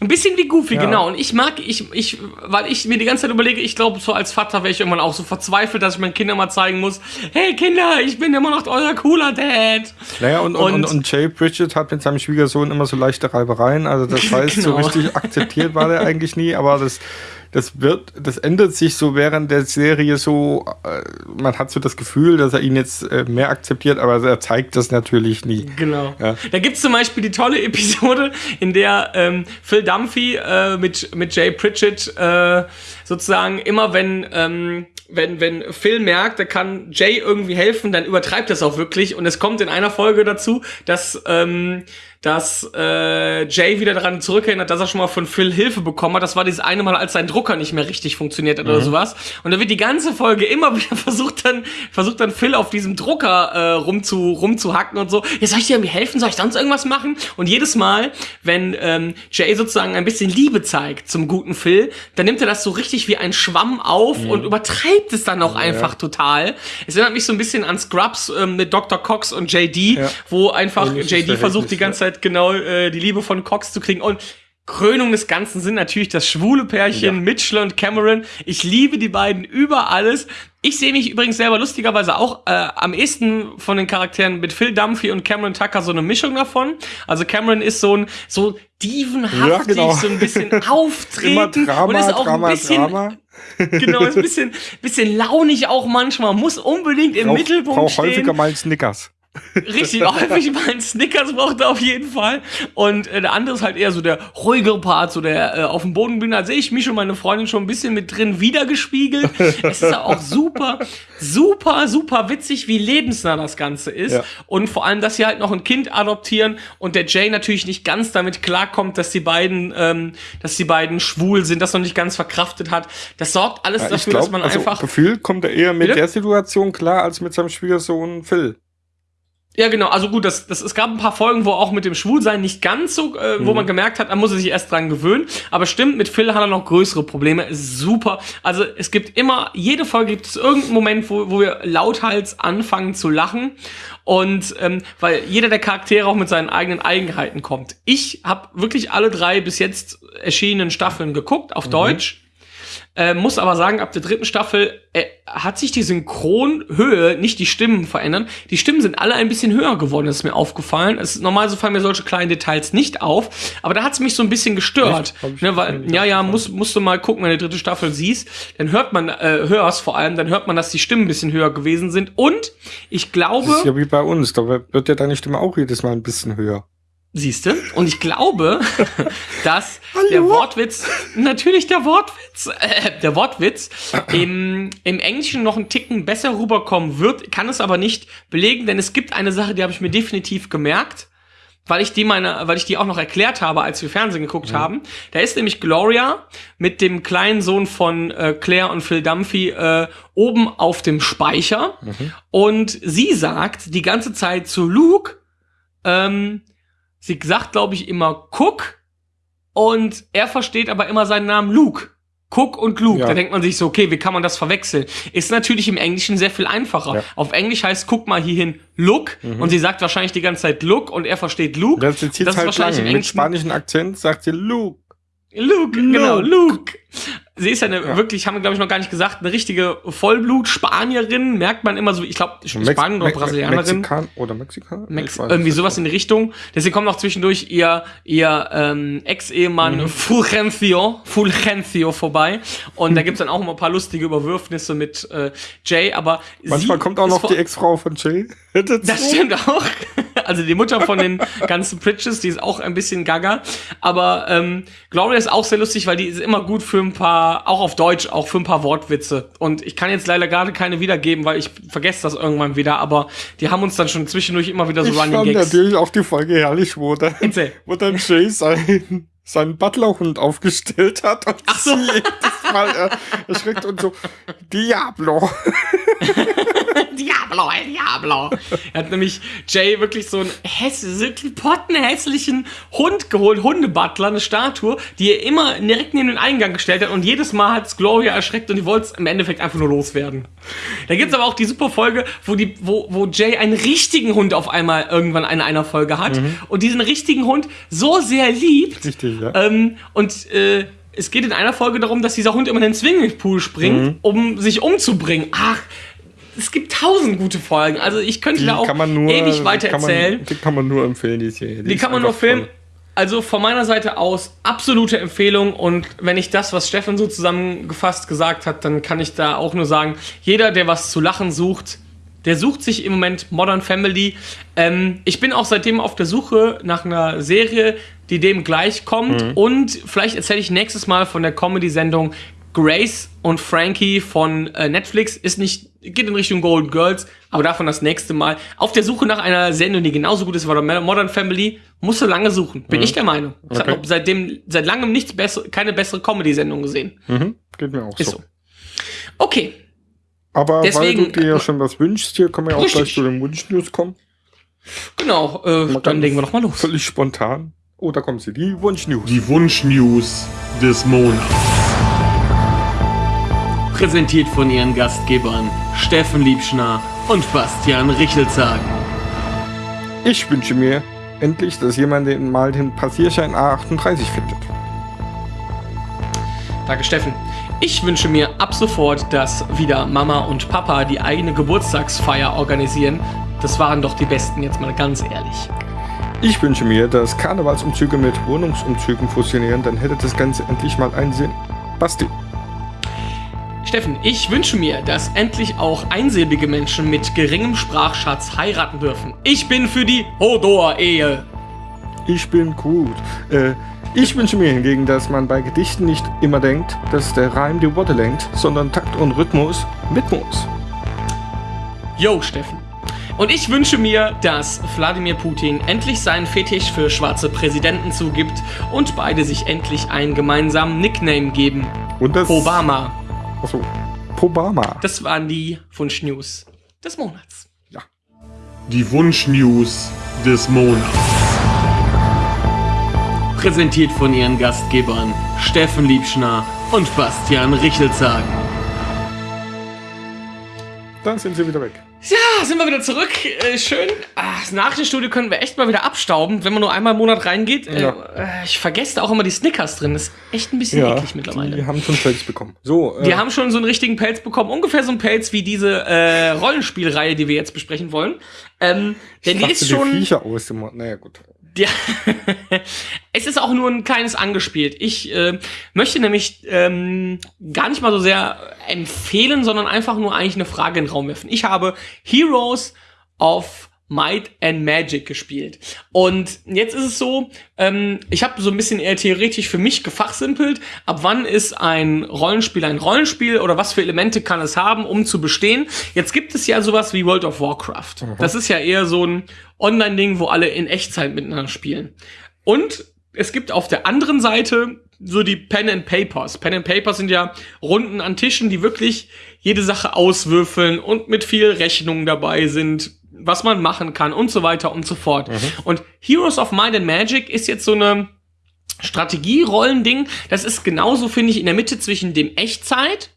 Ein bisschen wie Goofy, Ja. genau. Und ich mag, ich, ich, weil ich mir die ganze Zeit überlege, ich glaube, so als Vater wäre ich irgendwann auch so verzweifelt, dass ich meinen Kindern mal zeigen muss, hey Kinder, ich bin immer noch euer cooler Dad. Naja, und, und, und, Und- Jay Bridget hat mit seinem Schwiegersohn immer so leichte Reibereien. Also das heißt, so Genau. richtig akzeptiert war der eigentlich nie, aber das, das wird, das ändert sich so während der Serie so, äh, man hat so das Gefühl, dass er ihn jetzt äh, mehr akzeptiert, aber er zeigt das natürlich nie. Genau. Ja. Da gibt's zum Beispiel die tolle Episode, in der ähm, Phil Dunphy äh, mit, mit Jay Pritchett äh, sozusagen immer, wenn, ähm, wenn, wenn Phil merkt, da kann Jay irgendwie helfen, dann übertreibt das auch wirklich. Und es kommt in einer Folge dazu, dass, ähm, dass äh, Jay wieder daran zurückerinnert, dass er schon mal von Phil Hilfe bekommen hat. Das war dieses eine Mal, als sein Drucker nicht mehr richtig funktioniert hat oder sowas. Und da wird die ganze Folge immer wieder versucht dann, versucht dann Phil auf diesem Drucker äh, rumzu, rumzuhacken und so. Ja, soll ich dir irgendwie helfen? Soll ich sonst irgendwas machen? Und jedes Mal, wenn ähm, Jay sozusagen ein bisschen Liebe zeigt zum guten Phil, dann nimmt er das so richtig wie ein Schwamm auf und übertreibt es dann auch einfach total. Es erinnert mich so ein bisschen an Scrubs ähm, mit Dr. Cox und JD, Ja. wo einfach JD versucht die ganze Zeit genau äh, die Liebe von Cox zu kriegen und Krönung des Ganzen sind natürlich das schwule Pärchen Ja. Mitchell und Cameron. Ich liebe die beiden über alles. Ich sehe mich übrigens selber lustigerweise auch äh, am ehesten von den Charakteren mit Phil Dunphy und Cameron Tucker so eine Mischung davon. Also Cameron ist so ein so dievenhaftig, Ja, genau. so ein bisschen auftreten Drama, und ist auch Drama, ein bisschen Drama. genau ist ein bisschen bisschen launig auch manchmal, muss unbedingt im Brauch- Mittelpunkt brauch stehen. häufiger mal Snickers. Richtig, häufig mal einen Snickers braucht er auf jeden Fall. Und äh, der andere ist halt eher so der ruhigere Part, so der äh, auf dem Boden bin. Da sehe ich mich und meine Freundin schon ein bisschen mit drin wiedergespiegelt. es ist auch super, super, super witzig, wie lebensnah das Ganze ist. Ja. Und vor allem, dass sie halt noch ein Kind adoptieren und der Jay natürlich nicht ganz damit klarkommt, dass die beiden, ähm, dass die beiden schwul sind, das noch nicht ganz verkraftet hat. Das sorgt alles Ja, dafür, dass glaube, man also einfach gefühlt kommt er eher mit Bitte? der Situation klar als mit seinem Schwiegersohn Phil. Ja, genau. Also gut, das, das, es gab ein paar Folgen, wo auch mit dem Schwulsein nicht ganz so, äh, Mhm. wo man gemerkt hat, da muss er sich erst dran gewöhnen. Aber stimmt, mit Phil hat er noch größere Probleme. Ist super. Also es gibt immer, jede Folge gibt es irgendeinen Moment, wo, wo wir lauthals anfangen zu lachen. Und ähm, weil jeder der Charaktere auch mit seinen eigenen Eigenheiten kommt. Ich habe wirklich alle drei bis jetzt erschienenen Staffeln geguckt, auf Deutsch. Äh, muss aber sagen, ab der dritten Staffel äh, hat sich die Synchronhöhe, nicht die Stimmen verändert. Die Stimmen sind alle ein bisschen höher geworden, das ist mir aufgefallen. Es ist normal so fallen mir solche kleinen Details nicht auf, aber da hat es mich so ein bisschen gestört. Ne, weil, ja, ja, musst, musst du mal gucken, wenn du die dritte Staffel siehst, dann hört man, äh, hörst vor allem, dann hört man, dass die Stimmen ein bisschen höher gewesen sind. Und ich glaube. Das ist ja wie bei uns. Da wird ja deine Stimme auch jedes Mal ein bisschen höher. Siehste? Und ich glaube, dass Hallo? der Wortwitz, natürlich der Wortwitz, äh, der Wortwitz im, im Englischen noch einen Ticken besser rüberkommen wird, kann es aber nicht belegen, denn es gibt eine Sache, die habe ich mir definitiv gemerkt, weil ich die meine, weil ich die auch noch erklärt habe, als wir Fernsehen geguckt haben. Da ist nämlich Gloria mit dem kleinen Sohn von äh, Claire und Phil Dunphy äh, oben auf dem Speicher und sie sagt die ganze Zeit zu Luke, ähm, sie sagt, glaube ich, immer Cook und er versteht aber immer seinen Namen Luke. Cook und Luke. Ja. Da denkt man sich so, okay, wie kann man das verwechseln? Ist natürlich im Englischen sehr viel einfacher. Ja. Auf Englisch heißt, guck mal hierhin, Look. Und sie sagt wahrscheinlich die ganze Zeit Look und er versteht Luke. Das ist jetzt ist halt wahrscheinlich lang. im Mit Englischen- spanischen Akzent sagt sie Luke. Luke, Luke. genau, Luke. Sie ist ja eine, Ja. wirklich, haben wir glaube ich noch gar nicht gesagt, eine richtige Vollblut-Spanierin, merkt man immer so, ich glaube, Spanien oder Brasilianerin. Mexikan oder Mexikaner? Mex irgendwie sowas in die Richtung. Deswegen kommt noch zwischendurch ihr, ihr ähm, Ex-Ehemann Mhm. Fulgencio, Fulgencio vorbei. Und da gibt's dann auch immer ein paar lustige Überwürfnisse mit äh, Jay, aber Manchmal kommt auch noch die Ex-Frau von Jay. Das stimmt auch. Also die Mutter von den ganzen Pritches, die ist auch ein bisschen gaga. Aber ähm, Gloria ist auch sehr lustig, weil die ist immer gut für ein paar, auch auf Deutsch, auch für ein paar Wortwitze. Und ich kann jetzt leider gerade keine wiedergeben, weil ich vergesse das irgendwann wieder. Aber die haben uns dann schon zwischendurch immer wieder so ich Running fand Gags. natürlich auch die Folge herrlich, wo dann, wo dann Jay sein, seinen Butlerhund aufgestellt hat und Ach so. sie jedes Mal äh, erschreckt und so, Diablo. Diablo, el Diablo. Er hat nämlich Jay wirklich so einen häss wirklich pottenhässlichen Hund geholt, Hundebutler, eine Statue, die er immer direkt neben den Eingang gestellt hat und jedes Mal hat's Gloria erschreckt und die wollte es im Endeffekt einfach nur loswerden. Da gibt's aber auch die super Folge, wo, die, wo, wo Jay einen richtigen Hund auf einmal irgendwann in einer Folge hat und diesen richtigen Hund so sehr liebt. Richtig, ja. Ähm, und äh, es geht in einer Folge darum, dass dieser Hund immer in den Swimmingpool springt, Mhm. um sich umzubringen. Ach, es gibt tausend gute Folgen. Also ich könnte Die da auch nur, ewig weiter die erzählen. Die kann man nur empfehlen, die Serie. Die ist kann man nur filmen. Also von meiner Seite aus absolute Empfehlung und wenn ich das, was Steffen so zusammengefasst gesagt hat, dann kann ich da auch nur sagen, jeder, der was zu lachen sucht, der sucht sich im Moment Modern Family. Ähm, ich bin auch seitdem auf der Suche nach einer Serie, die dem gleichkommt und vielleicht erzähle ich nächstes Mal von der Comedy-Sendung Grace und Frankie von äh, Netflix ist nicht, geht in Richtung Golden Girls, aber davon das nächste Mal. Auf der Suche nach einer Sendung, die genauso gut ist wie Modern Family, musst du lange suchen. Bin ich der Meinung. Ich Okay. habe seitdem, seit langem nichts besser, keine bessere Comedy-Sendung gesehen. Mhm, geht mir auch Ist so. so. Okay. Aber Deswegen- weil du dir ja schon was wünschst, hier können wir ja auch gleich zu den Wunschnews kommen. Genau, äh, dann legen wir doch mal los. Völlig spontan. Oh, da kommen sie, die Wunschnews. Die Wunschnews des Monats. Präsentiert von ihren Gastgebern Steffen Liebschner und Bastian Richelzagen. Ich wünsche mir endlich, dass jemand den mal den Passierschein A38 findet. Danke, Steffen. Ich wünsche mir ab sofort, dass wieder Mama und Papa die eigene Geburtstagsfeier organisieren. Das waren doch die besten, jetzt mal ganz ehrlich. Ich wünsche mir, dass Karnevalsumzüge mit Wohnungsumzügen fusionieren, dann hätte das Ganze endlich mal einen Sinn. Basti. Steffen, ich wünsche mir, dass endlich auch einsilbige Menschen mit geringem Sprachschatz heiraten dürfen. Ich bin für die Hodor-Ehe. Ich bin gut. Äh, ich wünsche mir hingegen, dass man bei Gedichten nicht immer denkt, dass der Reim die Worte lenkt, sondern Takt und Rhythmus mit muss. Yo, Steffen. Und ich wünsche mir, dass Wladimir Putin endlich seinen Fetisch für schwarze Präsidenten zugibt und beide sich endlich einen gemeinsamen Nickname geben. Und das. Obama. Achso. Obama. Das waren die Wunschnews des Monats. Die Wunschnews des Monats. Präsentiert von ihren Gastgebern Steffen Liebschner und Bastian Richelzagen. Dann sind sie wieder weg. Ja, sind wir wieder zurück. Äh, schön. Ah, das Nachrichtenstudio können wir echt mal wieder abstauben, wenn man nur einmal im Monat reingeht. Äh, Ja. äh, ich vergesse auch immer die Snickers drin. Das ist echt ein bisschen eklig mittlerweile. die haben schon Pelz bekommen. So, äh, Die haben schon so einen richtigen Pelz bekommen, ungefähr so einen Pelz wie diese äh, Rollenspielreihe, die wir jetzt besprechen wollen. Ähm, denn die dachte, ist schon. Die Viecher aus dem. Naja, gut. Ja, es ist auch nur ein kleines angespielt. Ich äh, möchte nämlich ähm, gar nicht mal so sehr empfehlen, sondern einfach nur eigentlich eine Frage in den Raum werfen. Ich habe Heroes of Might and Magic gespielt. Und jetzt ist es so, ähm, ich habe so ein bisschen eher theoretisch für mich gefachsimpelt, ab wann ist ein Rollenspiel ein Rollenspiel oder was für Elemente kann es haben, um zu bestehen. Jetzt gibt es ja sowas wie World of Warcraft. Das ist ja eher so ein Online-Ding, wo alle in Echtzeit miteinander spielen. Und es gibt auf der anderen Seite so die Pen and Papers. Pen and Papers sind ja Runden an Tischen, die wirklich jede Sache auswürfeln und mit viel Rechnungen dabei sind, was man machen kann und so weiter und so fort. Und Heroes of Might and Magic ist jetzt so eine Strategie-Rollen-Ding. Das ist genauso, finde ich, in der Mitte zwischen dem Echtzeit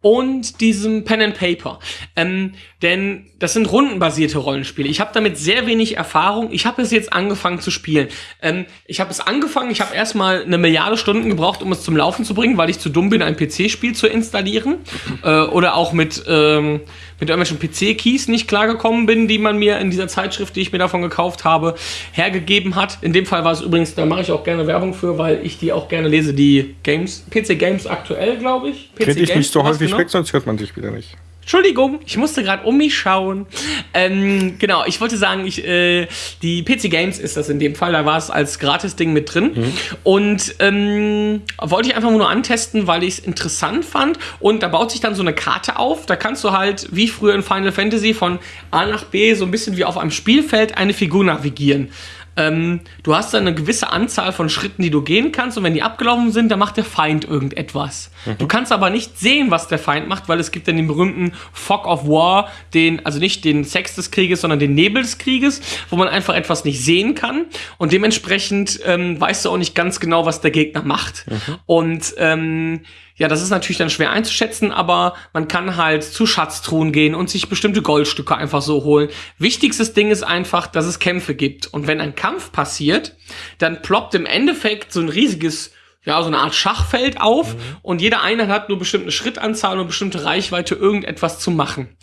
und diesem Pen and Paper. Ähm, denn das sind rundenbasierte Rollenspiele. Ich habe damit sehr wenig Erfahrung. Ich habe es jetzt angefangen zu spielen. Ähm, ich habe es angefangen, ich habe erstmal eine Milliarde Stunden gebraucht, um es zum Laufen zu bringen, weil ich zu dumm bin, ein PC-Spiel zu installieren. äh, oder auch mit, ähm, mit irgendwelchen PC-Keys nicht klargekommen bin, die man mir in dieser Zeitschrift, die ich mir davon gekauft habe, hergegeben hat. In dem Fall war es übrigens, da mache ich auch gerne Werbung für, weil ich die auch gerne lese, die Games, PC Games aktuell, glaube ich. PC ich Games, nicht so häufig genau? weg, sonst hört man sich wieder nicht. Entschuldigung, ich musste gerade um mich schauen. Ähm, genau, ich wollte sagen, ich, äh, die PC Games ist das in dem Fall, da war es als Gratis-Ding mit drin. Mhm. Und ähm, wollte ich einfach nur antesten, weil ich es interessant fand. Und da baut sich dann so eine Karte auf. Da kannst du halt, wie früher in Final Fantasy, von A nach B so ein bisschen wie auf einem Spielfeld eine Figur navigieren. Ähm, du hast dann eine gewisse Anzahl von Schritten, die du gehen kannst, und wenn die abgelaufen sind, dann macht der Feind irgendetwas. Mhm. Du kannst aber nicht sehen, was der Feind macht, weil es gibt dann den berühmten Fog of War, den, also nicht den Sex des Krieges, sondern den Nebel des Krieges, wo man einfach etwas nicht sehen kann. Und dementsprechend ähm, weißt du auch nicht ganz genau, was der Gegner macht. Mhm. Und ähm, ja, das ist natürlich dann schwer einzuschätzen, aber man kann halt zu Schatztruhen gehen und sich bestimmte Goldstücke einfach so holen. Wichtigstes Ding ist einfach, dass es Kämpfe gibt. Und wenn ein Kampf passiert, dann ploppt im Endeffekt so ein riesiges ja, so eine Art Schachfeld auf mhm. und jeder Einheit hat nur bestimmte Schrittanzahl und bestimmte Reichweite, irgendetwas zu machen.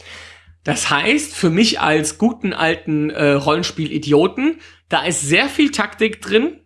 Das heißt, für mich als guten alten äh, Rollenspiel-Idioten, da ist sehr viel Taktik drin,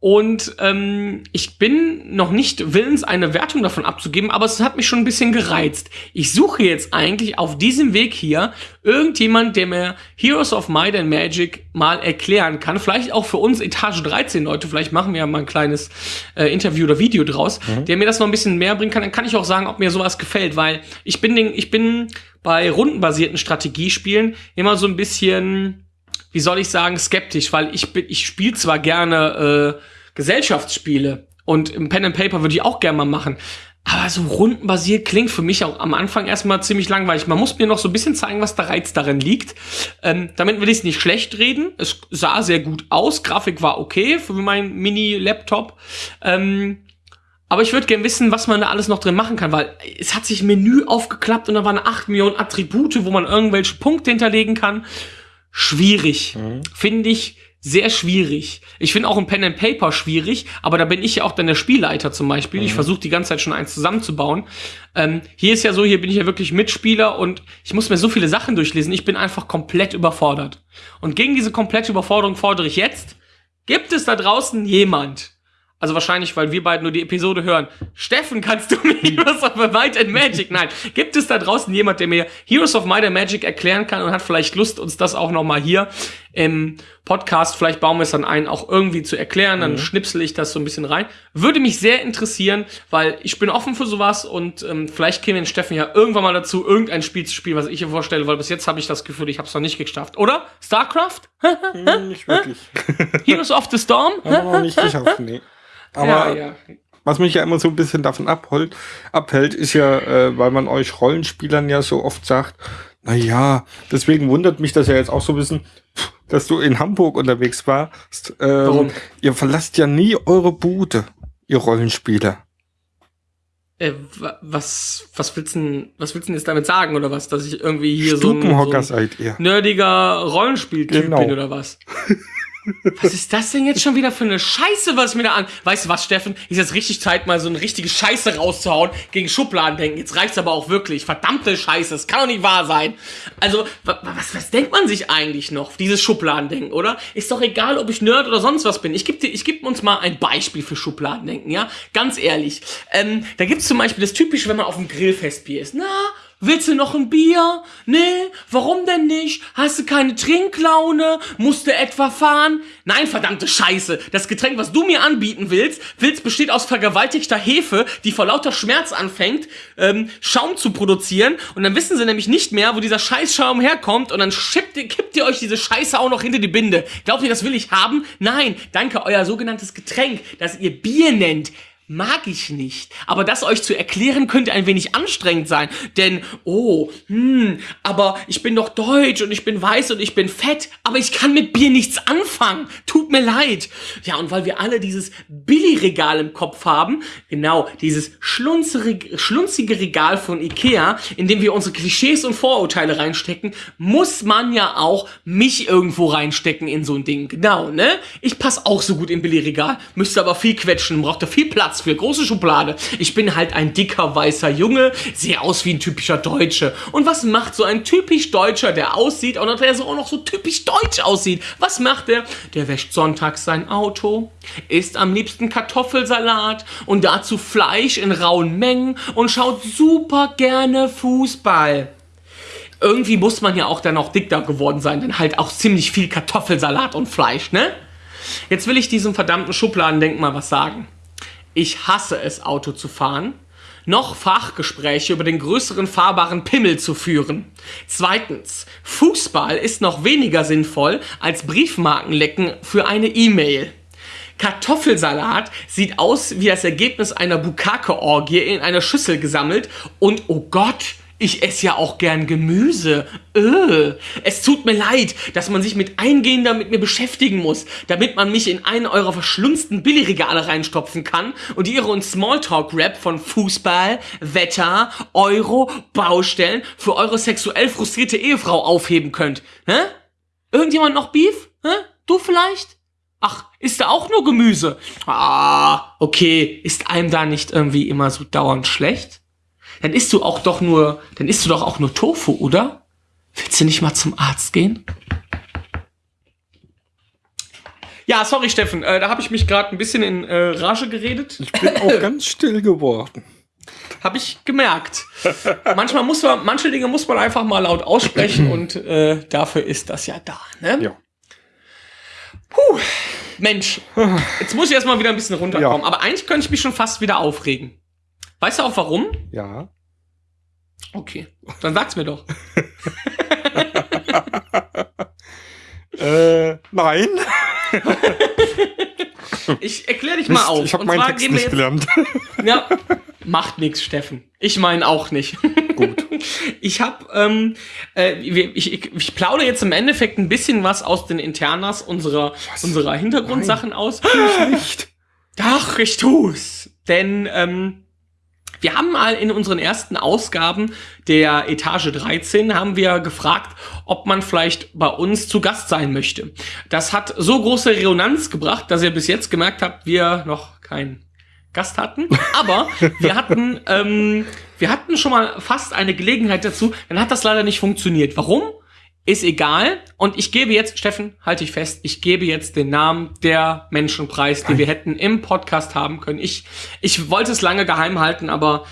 und ähm, ich bin noch nicht willens, eine Wertung davon abzugeben, aber es hat mich schon ein bisschen gereizt. Ich suche jetzt eigentlich auf diesem Weg hier irgendjemand, der mir Heroes of Might and Magic mal erklären kann. Vielleicht auch für uns Etage 13 Leute. Vielleicht machen wir ja mal ein kleines äh, Interview oder Video draus, mhm. der mir das noch ein bisschen mehr bringen kann. Dann kann ich auch sagen, ob mir sowas gefällt, weil ich bin, den, ich bin bei rundenbasierten Strategiespielen immer so ein bisschen wie soll ich sagen, skeptisch, weil ich bin, ich spiele zwar gerne äh, Gesellschaftsspiele und im Pen and Paper würde ich auch gerne mal machen. Aber so rundenbasiert klingt für mich auch am Anfang erstmal ziemlich langweilig. Man muss mir noch so ein bisschen zeigen, was der Reiz darin liegt. Ähm, damit will ich es nicht schlecht reden. Es sah sehr gut aus. Grafik war okay für meinen Mini-Laptop. Ähm, aber ich würde gerne wissen, was man da alles noch drin machen kann, weil es hat sich ein Menü aufgeklappt und da waren acht Millionen Attribute, wo man irgendwelche Punkte hinterlegen kann schwierig. Mhm. Finde ich sehr schwierig. Ich finde auch ein Pen and Paper schwierig, aber da bin ich ja auch dann der Spielleiter zum Beispiel. Mhm. Ich versuche die ganze Zeit schon eins zusammenzubauen. Ähm, hier ist ja so, hier bin ich ja wirklich Mitspieler und ich muss mir so viele Sachen durchlesen. Ich bin einfach komplett überfordert. Und gegen diese komplette Überforderung fordere ich jetzt, gibt es da draußen jemand, also wahrscheinlich, weil wir beide nur die Episode hören. Steffen, kannst du mir Heroes of Might and Magic? Nein. Gibt es da draußen jemand, der mir Heroes of Might and Magic erklären kann und hat vielleicht Lust, uns das auch noch mal hier im Podcast, vielleicht bauen wir es dann ein, auch irgendwie zu erklären, dann mhm. schnipsel ich das so ein bisschen rein. Würde mich sehr interessieren, weil ich bin offen für sowas und ähm, vielleicht wir den Steffen ja irgendwann mal dazu, irgendein Spiel zu spielen, was ich mir vorstelle, weil bis jetzt habe ich das Gefühl, ich habe es noch nicht geschafft. Oder? StarCraft? hm, nicht wirklich. Heroes of the Storm? Haben wir noch nicht geschafft, nee. Aber ja, ja. was mich ja immer so ein bisschen davon abholt, abhält, ist ja, äh, weil man euch Rollenspielern ja so oft sagt, na ja, deswegen wundert mich das ja jetzt auch so ein bisschen, dass du in Hamburg unterwegs warst. Ähm, Warum? Ihr verlasst ja nie eure Bude, ihr Rollenspieler. Äh, was, was willst du was willst du jetzt damit sagen, oder was? Dass ich irgendwie hier so ein, so ein seid ihr. nerdiger Rollenspieltyp genau. bin, oder was? Was ist das denn jetzt schon wieder für eine Scheiße, was mir da an? Weißt du was, Steffen? Ist jetzt richtig Zeit, mal so eine richtige Scheiße rauszuhauen gegen Schubladen denken. Jetzt reicht's aber auch wirklich. Verdammte Scheiße, das kann doch nicht wahr sein. Also, was, was denkt man sich eigentlich noch? Dieses Schubladendenken, oder? Ist doch egal, ob ich Nerd oder sonst was bin. Ich gebe ich geb uns mal ein Beispiel für Schubladendenken, ja? Ganz ehrlich. Ähm, da gibt's zum Beispiel das Typische, wenn man auf dem Grillfestbier ist. Na, Willst du noch ein Bier? Nee, warum denn nicht? Hast du keine Trinklaune? Musst du etwa fahren? Nein, verdammte Scheiße. Das Getränk, was du mir anbieten willst, willst besteht aus vergewaltigter Hefe, die vor lauter Schmerz anfängt, ähm, Schaum zu produzieren. Und dann wissen sie nämlich nicht mehr, wo dieser Scheißschaum herkommt. Und dann schippt, kippt ihr euch diese Scheiße auch noch hinter die Binde. Glaubt ihr, das will ich haben? Nein, danke, euer sogenanntes Getränk, das ihr Bier nennt mag ich nicht. Aber das euch zu erklären könnte ein wenig anstrengend sein. Denn, oh, hm, aber ich bin doch deutsch und ich bin weiß und ich bin fett, aber ich kann mit Bier nichts anfangen. Tut mir leid. Ja, und weil wir alle dieses Billy-Regal im Kopf haben, genau, dieses schlunzige Regal von Ikea, in dem wir unsere Klischees und Vorurteile reinstecken, muss man ja auch mich irgendwo reinstecken in so ein Ding. Genau, ne? Ich passe auch so gut im Billy-Regal, müsste aber viel quetschen, braucht da viel Platz Für. Große Schublade. Ich bin halt ein dicker, weißer Junge, sehe aus wie ein typischer Deutsche. Und was macht so ein typisch Deutscher, der aussieht, und der so auch noch so typisch deutsch aussieht? Was macht der? Der wäscht sonntags sein Auto, isst am liebsten Kartoffelsalat und dazu Fleisch in rauen Mengen und schaut super gerne Fußball irgendwie muss man ja auch dann auch dicker geworden sein, denn halt auch ziemlich viel Kartoffelsalat und Fleisch, ne? Jetzt will ich diesem verdammten Schubladendenken mal was sagen. Ich hasse es, Auto zu fahren, noch Fachgespräche über den größeren fahrbaren Pimmel zu führen. Zweitens, Fußball ist noch weniger sinnvoll als Briefmarkenlecken für eine E-Mail. Kartoffelsalat sieht aus wie das Ergebnis einer Bukake-Orgie in einer Schüssel gesammelt und oh Gott, ich esse ja auch gern Gemüse. Öh. Es tut mir leid, dass man sich mit eingehender mit mir beschäftigen muss, damit man mich in einen eurer verschlunzten Billigregale reinstopfen kann und ihre und Smalltalk-Rap von Fußball, Wetter, Euro, Baustellen für eure sexuell frustrierte Ehefrau aufheben könnt. Hä? Irgendjemand noch Beef? Hä? Du vielleicht? Ach, ist da auch nur Gemüse? Ah, okay. Ist einem da nicht irgendwie immer so dauernd schlecht? Dann isst du auch doch nur, dann isst du doch auch nur Tofu, oder? Willst du nicht mal zum Arzt gehen? Ja, sorry, Steffen, äh, da habe ich mich gerade ein bisschen in äh, Rage geredet. Ich bin auch ganz still geworden. Habe ich gemerkt. Manchmal muss man, manche Dinge muss man einfach mal laut aussprechen und äh, dafür ist das ja da. Ne? Ja. Puh, Mensch, jetzt muss ich erstmal wieder ein bisschen runterkommen. Ja. Aber eigentlich könnte ich mich schon fast wieder aufregen. Weißt du auch warum? Ja. Okay, dann sag's mir doch. Äh, nein. Ich erkläre dich mal auf. Ich habe meinen Text nicht gelernt. Ja, macht nix, Steffen. Ich meine auch nicht. Gut. Ich habe, ähm, äh, ich, ich, ich plaudere jetzt im Endeffekt ein bisschen was aus den Internas unserer, unserer Hintergrundsachen aus. Nicht. Ach, ich tu's. Denn ähm, wir haben mal in unseren ersten Ausgaben der Etage 13 haben wir gefragt, ob man vielleicht bei uns zu Gast sein möchte. Das hat so große Resonanz gebracht, dass ihr bis jetzt gemerkt habt, wir noch keinen Gast hatten. Aber wir hatten, ähm, wir hatten schon mal fast eine Gelegenheit dazu. Dann hat das leider nicht funktioniert. Warum? Ist egal. Und ich gebe jetzt, Steffen, halte ich fest, ich gebe jetzt den Namen der Menschenpreis, den wir hätten im Podcast haben können. Ich, ich wollte es lange geheim halten, aber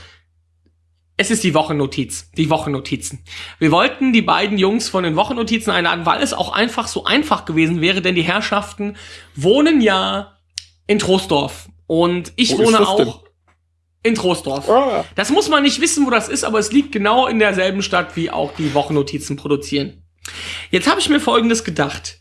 es ist die Wochennotiz, die Wochennotizen. Wir wollten die beiden Jungs von den Wochennotizen einladen, weil es auch einfach so einfach gewesen wäre, denn die Herrschaften wohnen ja in Troisdorf. Und ich Wo wohne auch in Troisdorf. Ah. Das muss man nicht wissen, wo das ist, aber es liegt genau in derselben Stadt, wie auch die Wochennotizen produzieren. Jetzt habe ich mir Folgendes gedacht.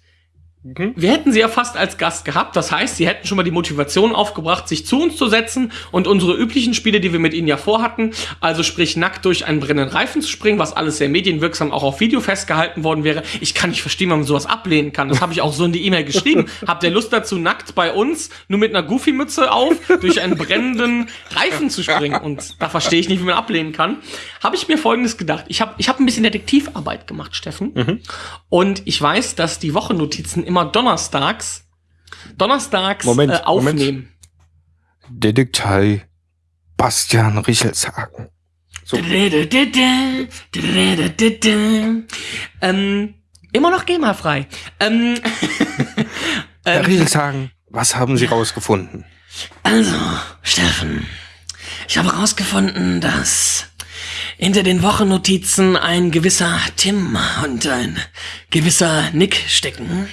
Mhm. Wir hätten sie ja fast als Gast gehabt. Das heißt, sie hätten schon mal die Motivation aufgebracht, sich zu uns zu setzen und unsere üblichen Spiele, die wir mit ihnen ja vorhatten, also sprich nackt durch einen brennenden Reifen zu springen, was alles sehr medienwirksam auch auf Video festgehalten worden wäre. Ich kann nicht verstehen, warum man sowas ablehnen kann. Das habe ich auch so in die E-Mail geschrieben. Habt ihr Lust dazu, nackt bei uns, nur mit einer Goofy-Mütze auf, durch einen brennenden Reifen zu springen? Und da verstehe ich nicht, wie man ablehnen kann. Habe ich mir Folgendes gedacht. Ich habe ich hab ein bisschen Detektivarbeit gemacht, Steffen. Und ich weiß, dass die Wochennotizen immer donnerstags, donnerstags Moment, äh, aufnehmen. Detektei Bastian Richelshagen. So. Ähm, immer noch GEMA-frei. Ähm, Herr Richelshagen, was haben Sie rausgefunden? also, Steffen, ich habe herausgefunden, dass hinter den Wochennotizen ein gewisser Tim und ein gewisser Nick stecken.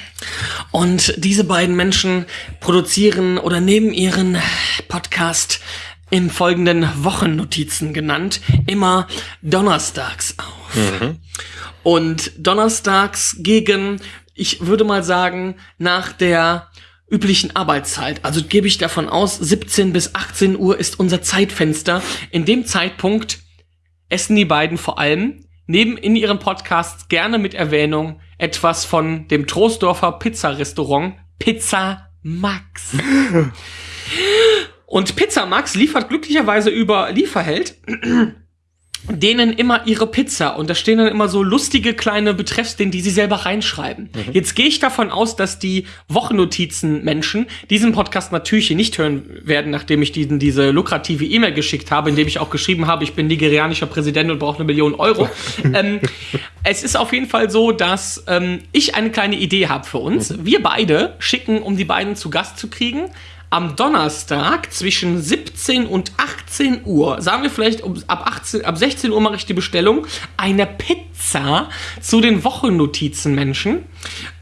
Und diese beiden Menschen produzieren oder nehmen ihren Podcast im folgenden Wochennotizen genannt immer donnerstags auf. Und donnerstags gegen, ich würde mal sagen, nach der üblichen Arbeitszeit. Also gebe ich davon aus, 17 bis 18 Uhr ist unser Zeitfenster. In dem Zeitpunkt essen die beiden vor allem neben in ihren Podcasts gerne mit Erwähnung etwas von dem Troisdorfer Pizzarestaurant Pizza Max. Und Pizza Max liefert glücklicherweise über Lieferheld denen immer ihre Pizza und da stehen dann immer so lustige kleine Betreffs, den die sie selber reinschreiben. Jetzt gehe ich davon aus, dass die Wochennotizen Menschen diesen Podcast natürlich hier nicht hören werden, nachdem ich diesen diese lukrative E-Mail geschickt habe, in dem ich auch geschrieben habe, ich bin nigerianischer Präsident und brauche eine Million Euro. ähm, es ist auf jeden Fall so, dass ähm, ich eine kleine Idee habe für uns. Wir beide schicken, um die beiden zu Gast zu kriegen, am Donnerstag zwischen 17 und 18 Uhr, sagen wir vielleicht um, ab, 18, ab 16 Uhr mache ich die Bestellung, eine Pizza zu den Wochennotizen Menschen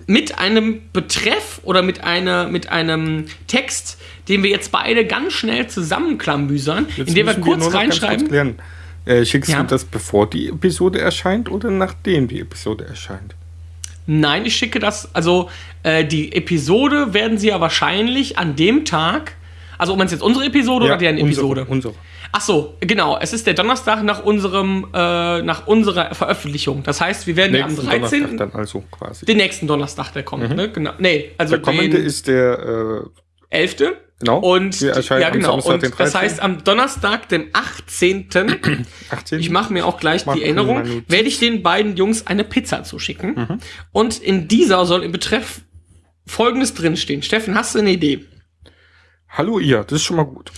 mit einem Betreff oder mit, einer, mit einem Text, den wir jetzt beide ganz schnell zusammenklammbüsern, Jetzt indem wir kurz ganz reinschreiben. klären. Äh, schickst Ja. du das bevor die Episode erscheint oder nachdem die Episode erscheint? Nein, ich schicke das, also äh, die Episode werden sie ja wahrscheinlich an dem Tag, also meinst du jetzt unsere Episode oder deren Episode? Unsere. unsere. Ach so, genau. Es ist der Donnerstag nach unserem, äh, nach unserer Veröffentlichung. Das heißt, wir werden ja am Nächsten 13. Donnerstag dann also quasi. den nächsten Donnerstag, der kommt, ne? Genau. Nee, also Der kommende den ist der, 11. genau. Und ja, genau. Und das 13.. heißt, am Donnerstag, dem 18. 18. Ich mache mir auch gleich die Erinnerung, werde ich den beiden Jungs eine Pizza zuschicken. Mhm. Und in dieser soll im Betreff Folgendes drinstehen. Steffen, hast du eine Idee? Hallo ihr, das ist schon mal gut.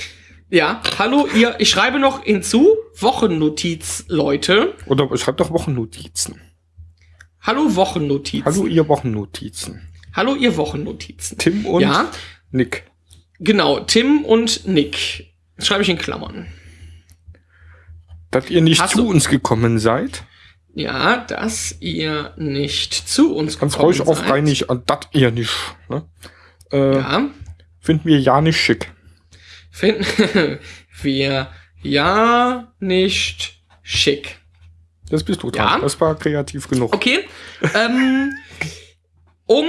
Ja, hallo ihr, ich schreibe noch hinzu, Wochennotiz, Leute. Oder schreibt doch Wochennotizen. Hallo Wochennotizen. Hallo ihr Wochennotizen. Hallo ihr Wochennotizen. Tim und Ja, Nick. Genau, Tim und Nick. Das schreibe ich in Klammern. Dass ihr nicht Hast zu du- uns gekommen seid. Ja, dass ihr nicht zu uns Ganz gekommen ruhig seid. Rheinisch, äh, dat ihr nicht. Ne? Äh, Ja, Finden wir ja nicht schick. finden wir ja nicht schick. Das bist du dran. Ja. Das war kreativ genug. Okay, ähm, um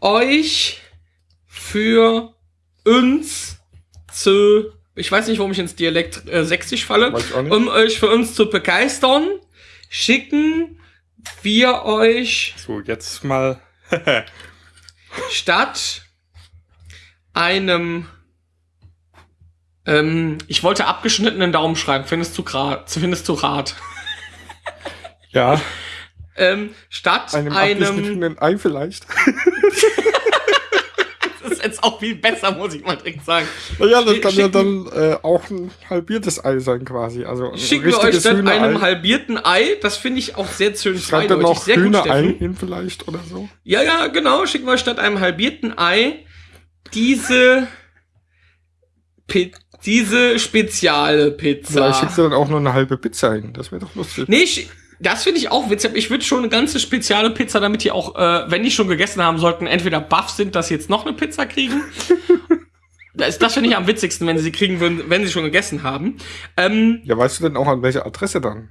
euch für uns zu, ich weiß nicht, warum ich ins Dialekt äh, sächsisch falle, um euch für uns zu begeistern, schicken wir euch So, jetzt mal. statt einem ähm, ich wollte abgeschnittenen Daumen schreiben, findest du grad, findest du Rat. Ja, Ähm, statt einem, einem, abgeschnittenen Ei vielleicht. jetzt auch viel besser, muss ich mal direkt sagen. Naja, das kann ja schicken- dann äh, auch ein halbiertes Ei sein quasi. Also ein Schicken wir euch statt einem halbierten Ei, das finde ich auch sehr schön Schreibt dann noch sehr Hühnerei hin vielleicht oder so. Ja, ja, genau, schicken wir statt einem halbierten Ei diese Pi diese spezielle Pizza. Vielleicht schickst du dann auch nur eine halbe Pizza hin. Das wäre doch lustig. Nee, ich, das finde ich auch witzig. Ich würde schon eine ganze spezielle Pizza, damit die auch, äh, wenn die schon gegessen haben sollten, entweder baff sind, dass sie jetzt noch eine Pizza kriegen. das das finde ich am witzigsten, wenn sie sie kriegen würden, wenn sie schon gegessen haben. Ähm, Ja, weißt du denn auch an welche Adresse dann?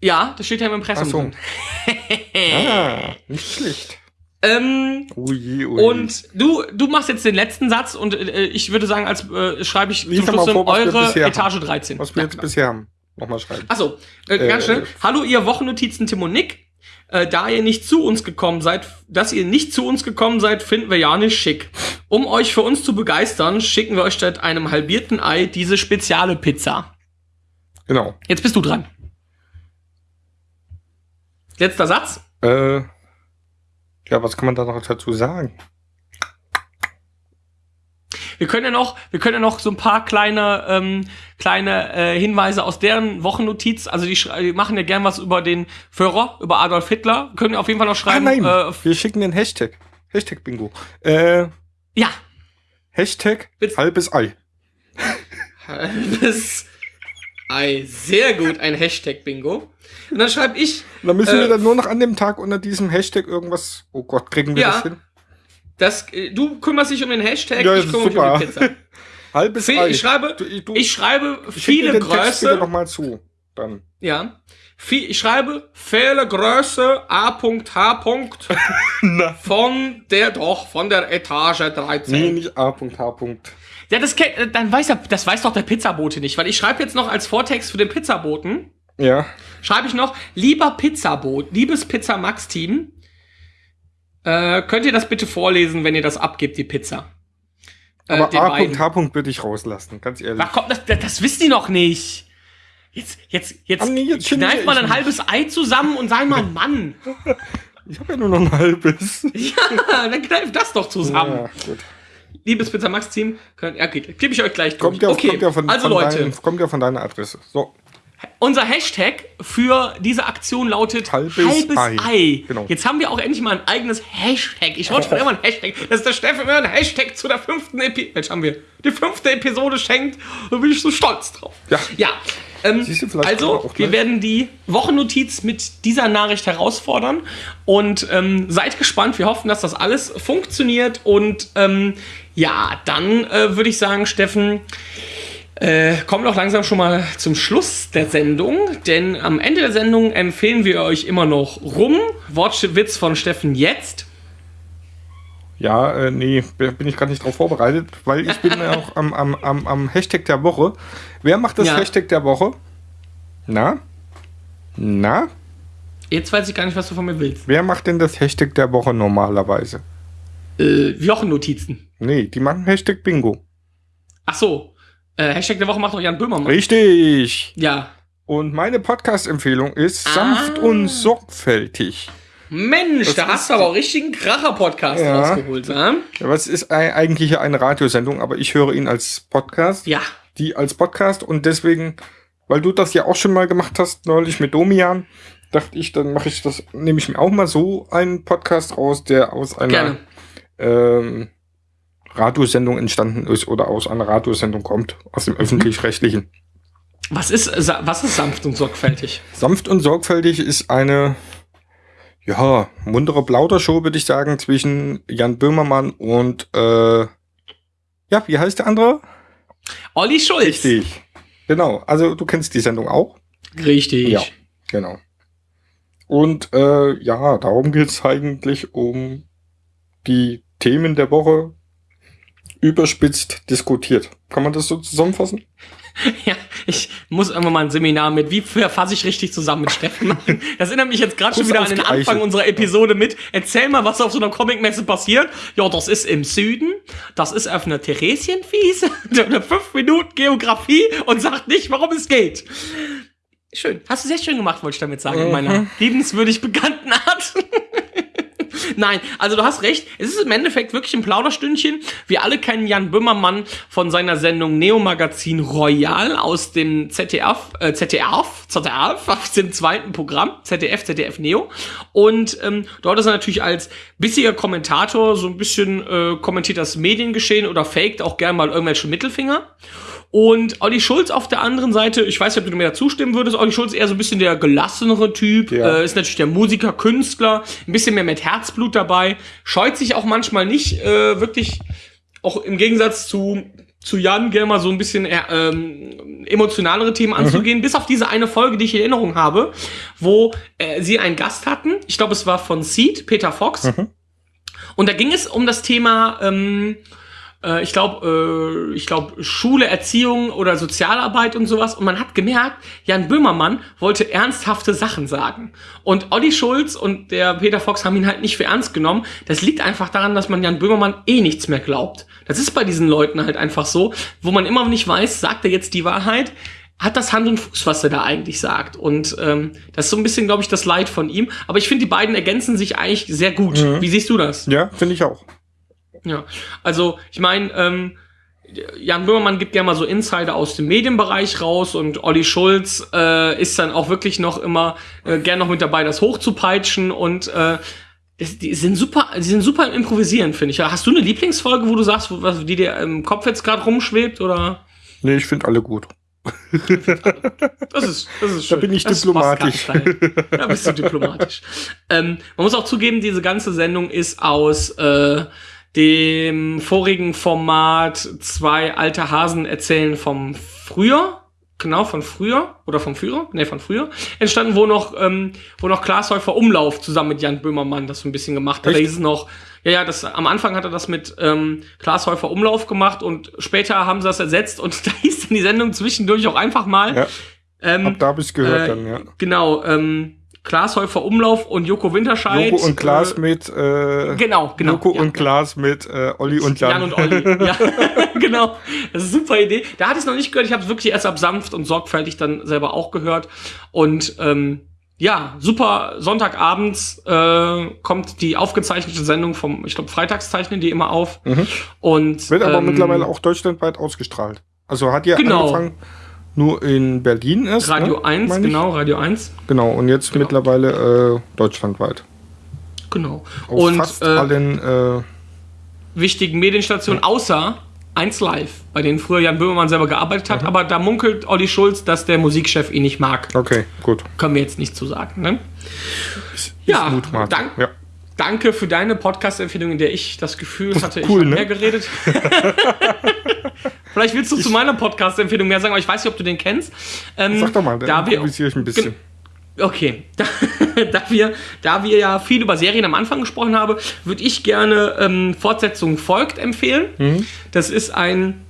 ja, das steht ja im Impressum Ach so. Ah, nicht schlecht. Ähm, Ui, ui. und du, du machst jetzt den letzten Satz und äh, ich würde sagen, als äh, schreibe ich Lies zum Schluss vor, eure Etage haben. 13. was wir Ja, jetzt klar. bisher haben. Nochmal schreiben. Achso, äh, ganz Äh, schnell. Hallo, ihr Wochennotizen Tim und Nick. Äh, da ihr nicht zu uns gekommen seid, dass ihr nicht zu uns gekommen seid, finden wir ja nicht schick. Um euch für uns zu begeistern, schicken wir euch statt einem halbierten Ei diese spezielle Pizza. Genau. Jetzt bist du dran. Letzter Satz. Äh, ja, was kann man da noch dazu sagen? Wir können ja noch, wir können ja noch so ein paar kleine, ähm, kleine äh, Hinweise aus deren Wochennotiz. Also die, die machen ja gern was über den Führer, über Adolf Hitler. Können wir auf jeden Fall noch schreiben. ah, nein. Äh, wir schicken den Hashtag. Hashtag Bingo. Äh, ja, Hashtag Willst- halbes Ei. Halbes Ei. Sehr gut, ein Hashtag-Bingo. Und dann schreibe ich, Und dann müssen Äh, wir dann nur noch an dem Tag unter diesem Hashtag irgendwas. Oh Gott, kriegen wir Ja. das hin? Das, äh, du kümmerst dich um den Hashtag, Ja, ich kümmere mich um die Pizza. Halbes Ei. ich schreibe, Du- du- ich schreibe viele den Text Größe, noch mal zu. Dann. ja, ich schreibe viele Größe A.H. von der, doch, von der Etage 13. Nee, nicht A.H. Ja, das, kennt- äh, dann weiß er, das weiß doch der Pizzabote nicht, weil ich schreibe jetzt noch als Vortext für den Pizzaboten, Ja. schreibe ich noch, lieber Pizzabot, liebes Pizza Max Team, äh, könnt ihr das bitte vorlesen, wenn ihr das abgebt, die Pizza? Äh, Aber. A.H. würde ich rauslassen, ganz ehrlich. Ach komm, das, das, das wisst ihr noch nicht. Jetzt, jetzt, jetzt, Ah, nee, jetzt kneif geniere mal ich ein mich. halbes Ei zusammen und sei mal Mann. Ich habe ja nur noch ein halbes. ja, dann kneif das doch zusammen. Ja. Liebes Pizza Max Team, könnt, ja, okay, gebe ich euch gleich durch. Kommt ja, okay, kommt ja von, also von, Leute, dein, kommt ja von deiner Adresse. So, unser Hashtag für diese Aktion lautet Halbes Ei. Ei. Genau. Jetzt haben wir auch endlich mal ein eigenes Hashtag. Ich wollte schon immer ein Hashtag. Das ist der Steffen immer ein Hashtag zu der fünften Episode. Mensch, haben wir die fünfte Episode schenkt. Da bin ich so stolz drauf. Ja. Ja. Ähm, Siehst du, vielleicht können wir also, wir werden die Wochennotiz mit dieser Nachricht herausfordern und ähm, seid gespannt. Wir hoffen, dass das alles funktioniert und ähm, ja, dann äh, würde ich sagen, Steffen, äh, kommen doch langsam schon mal zum Schluss der Sendung, denn am Ende der Sendung empfehlen wir euch immer noch rum. Wortwitz von Steffen jetzt. ja, äh, nee, bin ich gerade nicht drauf vorbereitet, weil ich bin ja auch am, am, am, am Hashtag der Woche. Wer macht das Ja. Hashtag der Woche? Na? Na? Jetzt weiß ich gar nicht, was du von mir willst. Wer macht denn das Hashtag der Woche normalerweise? Äh, Wochennotizen. Nee, die machen Hashtag Bingo. Ach so. Äh, Hashtag der Woche macht doch Jan Böhmermann. Richtig. Ja. Und meine Podcast-Empfehlung ist Ah. sanft und sorgfältig. Mensch, da hast du aber auch richtig einen Kracher-Podcast Ja. rausgeholt, ja? Ja, was ist ei- eigentlich eine Radiosendung, aber ich höre ihn als Podcast. Ja. Die als Podcast und deswegen, weil du das ja auch schon mal gemacht hast, neulich mit Domian, dachte ich, dann mache ich das, nehme ich mir auch mal so einen Podcast raus, der aus einer Gerne. ähm, Radiosendung entstanden ist oder aus einer Radiosendung kommt, aus dem öffentlich-rechtlichen. Was ist, äh, was ist sanft und sorgfältig? Sanft und sorgfältig ist eine, ja, muntere Plaudershow, würde ich sagen, zwischen Jan Böhmermann und, äh, ja, wie heißt der andere? Olli Schulz. Richtig. Genau, also du kennst die Sendung auch. Richtig. Ja. Genau. Und äh, ja, darum geht's eigentlich um die Themen der Woche überspitzt diskutiert. Kann man das so zusammenfassen? Ja, ich muss immer mal ein Seminar mit, wie fasse ich richtig zusammen mit Steffen. Das erinnert mich jetzt gerade schon wieder an den. Anfang unserer Episode mit. Erzähl mal, was auf so einer Comicmesse passiert. Ja, das ist im Süden, das ist auf einer Theresienwiese, eine 5 Minuten Geografie und sagt nicht, worum es geht. Schön. Hast du sehr schön gemacht, wollte ich damit sagen, in meiner liebenswürdig bekannten Art. Nein, also du hast recht. Es ist im Endeffekt wirklich ein Plauderstündchen. Wir alle kennen Jan Böhmermann von seiner Sendung Neo Magazin Royal aus dem ZDF, äh, ZDF, ZDF, aus dem zweiten Programm, ZDF, ZDF Neo. Und ähm, dort ist er natürlich als bissiger Kommentator so ein bisschen äh, kommentiert das Mediengeschehen oder faked auch gern mal irgendwelche Mittelfinger. Und Olli Schulz auf der anderen Seite, ich weiß nicht, ob du mir da zustimmen würdest, Olli Schulz eher so ein bisschen der gelassenere Typ, Ja. äh, ist natürlich der Musiker, Künstler, ein bisschen mehr mit Herzblut dabei, scheut sich auch manchmal nicht äh, wirklich, auch im Gegensatz zu zu Jan gerne mal so ein bisschen äh, ähm, emotionalere Themen anzugehen, bis auf diese eine Folge, die ich in Erinnerung habe, wo äh, sie einen Gast hatten. Ich glaube, es war von Seed, Peter Fox. Und da ging es um das Thema, ähm, äh, ich glaube, äh, ich glaube Schule, Erziehung oder Sozialarbeit und sowas. Und man hat gemerkt, Jan Böhmermann wollte ernsthafte Sachen sagen. Und Olli Schulz und der Peter Fox haben ihn halt nicht für ernst genommen. Das liegt einfach daran, dass man Jan Böhmermann eh nichts mehr glaubt. Das ist bei diesen Leuten halt einfach so, wo man immer nicht weiß, sagt er jetzt die Wahrheit? Hat das Hand und Fuß, was er da eigentlich sagt? Und ähm, das ist so ein bisschen, glaube ich, das Leid von ihm. Aber ich finde, die beiden ergänzen sich eigentlich sehr gut. Wie siehst du das? Ja, finde ich auch. Ja, also ich meine, ähm, Jan Böhmermann gibt gerne mal so Insider aus dem Medienbereich raus und Olli Schulz äh, ist dann auch wirklich noch immer äh, gern noch mit dabei, das hochzupeitschen und äh, das, die sind super, die sind super im Improvisieren, finde ich. Hast du eine Lieblingsfolge, wo du sagst, was, die dir im Kopf jetzt gerade rumschwebt oder? Nee, ich finde alle gut. Das ist, das ist Da schön. bin ich das diplomatisch. Da bist du diplomatisch. ähm, man muss auch zugeben, diese ganze Sendung ist aus äh, dem vorigen Format zwei alte Hasen erzählen vom früher, genau von früher oder vom früher, nee von früher entstanden, wo noch ähm, wo noch Klaas Häufer Umlauf zusammen mit Jan Böhmermann das so ein bisschen gemacht hat. Da hieß es noch ja, ja, das, am Anfang hat er das mit ähm, Klaas Häufer Umlauf gemacht und später haben sie das ersetzt und da hieß dann die Sendung zwischendurch auch einfach mal Ja. ähm, Ab da hab ich's gehört äh, dann, ja. Genau, ähm, Glashäufer Umlauf und Joko Winterscheid. Joko und Klaas äh, mit äh, Genau, genau. Joko ja, und Klaas mit äh, Olli und Jan. Jan und Olli. Ja, genau. Das ist eine super Idee. Da hatte ich es noch nicht gehört. Ich habe es wirklich erst ab sanft und sorgfältig dann selber auch gehört. Und ähm, ja, super. Sonntagabends äh, kommt die aufgezeichnete Sendung vom, ich glaube, Freitags zeichnen die immer auf. Und Mhm. Wird aber ähm, mittlerweile auch deutschlandweit ausgestrahlt. Also hat ja Genau. angefangen nur in Berlin erst. Radio ne, 1, meine ich. genau, Radio 1. Genau, und jetzt Genau. mittlerweile äh, deutschlandweit. Genau. Auf und fast äh, allen äh, wichtigen Medienstationen, außer 1 Live, bei denen früher Jan Böhmermann selber gearbeitet Mhm. hat, aber da munkelt Olli Schulz, dass der Musikchef ihn nicht mag. Okay, gut. Können wir jetzt nicht zu sagen, ne? Ja, dank, Ja. danke für deine Podcast-Empfehlung, in der ich das Gefühl hatte, ich cool, habe ne? mehr geredet. Vielleicht willst du zu meiner Podcast-Empfehlung mehr sagen, aber ich weiß nicht, ob du den kennst. Ähm, Sag doch mal, da wir, ich ein bisschen. Okay, da, da, wir, da wir ja viel über Serien am Anfang gesprochen haben, würde ich gerne ähm, Fortsetzung folgt empfehlen. Mhm. Das ist ein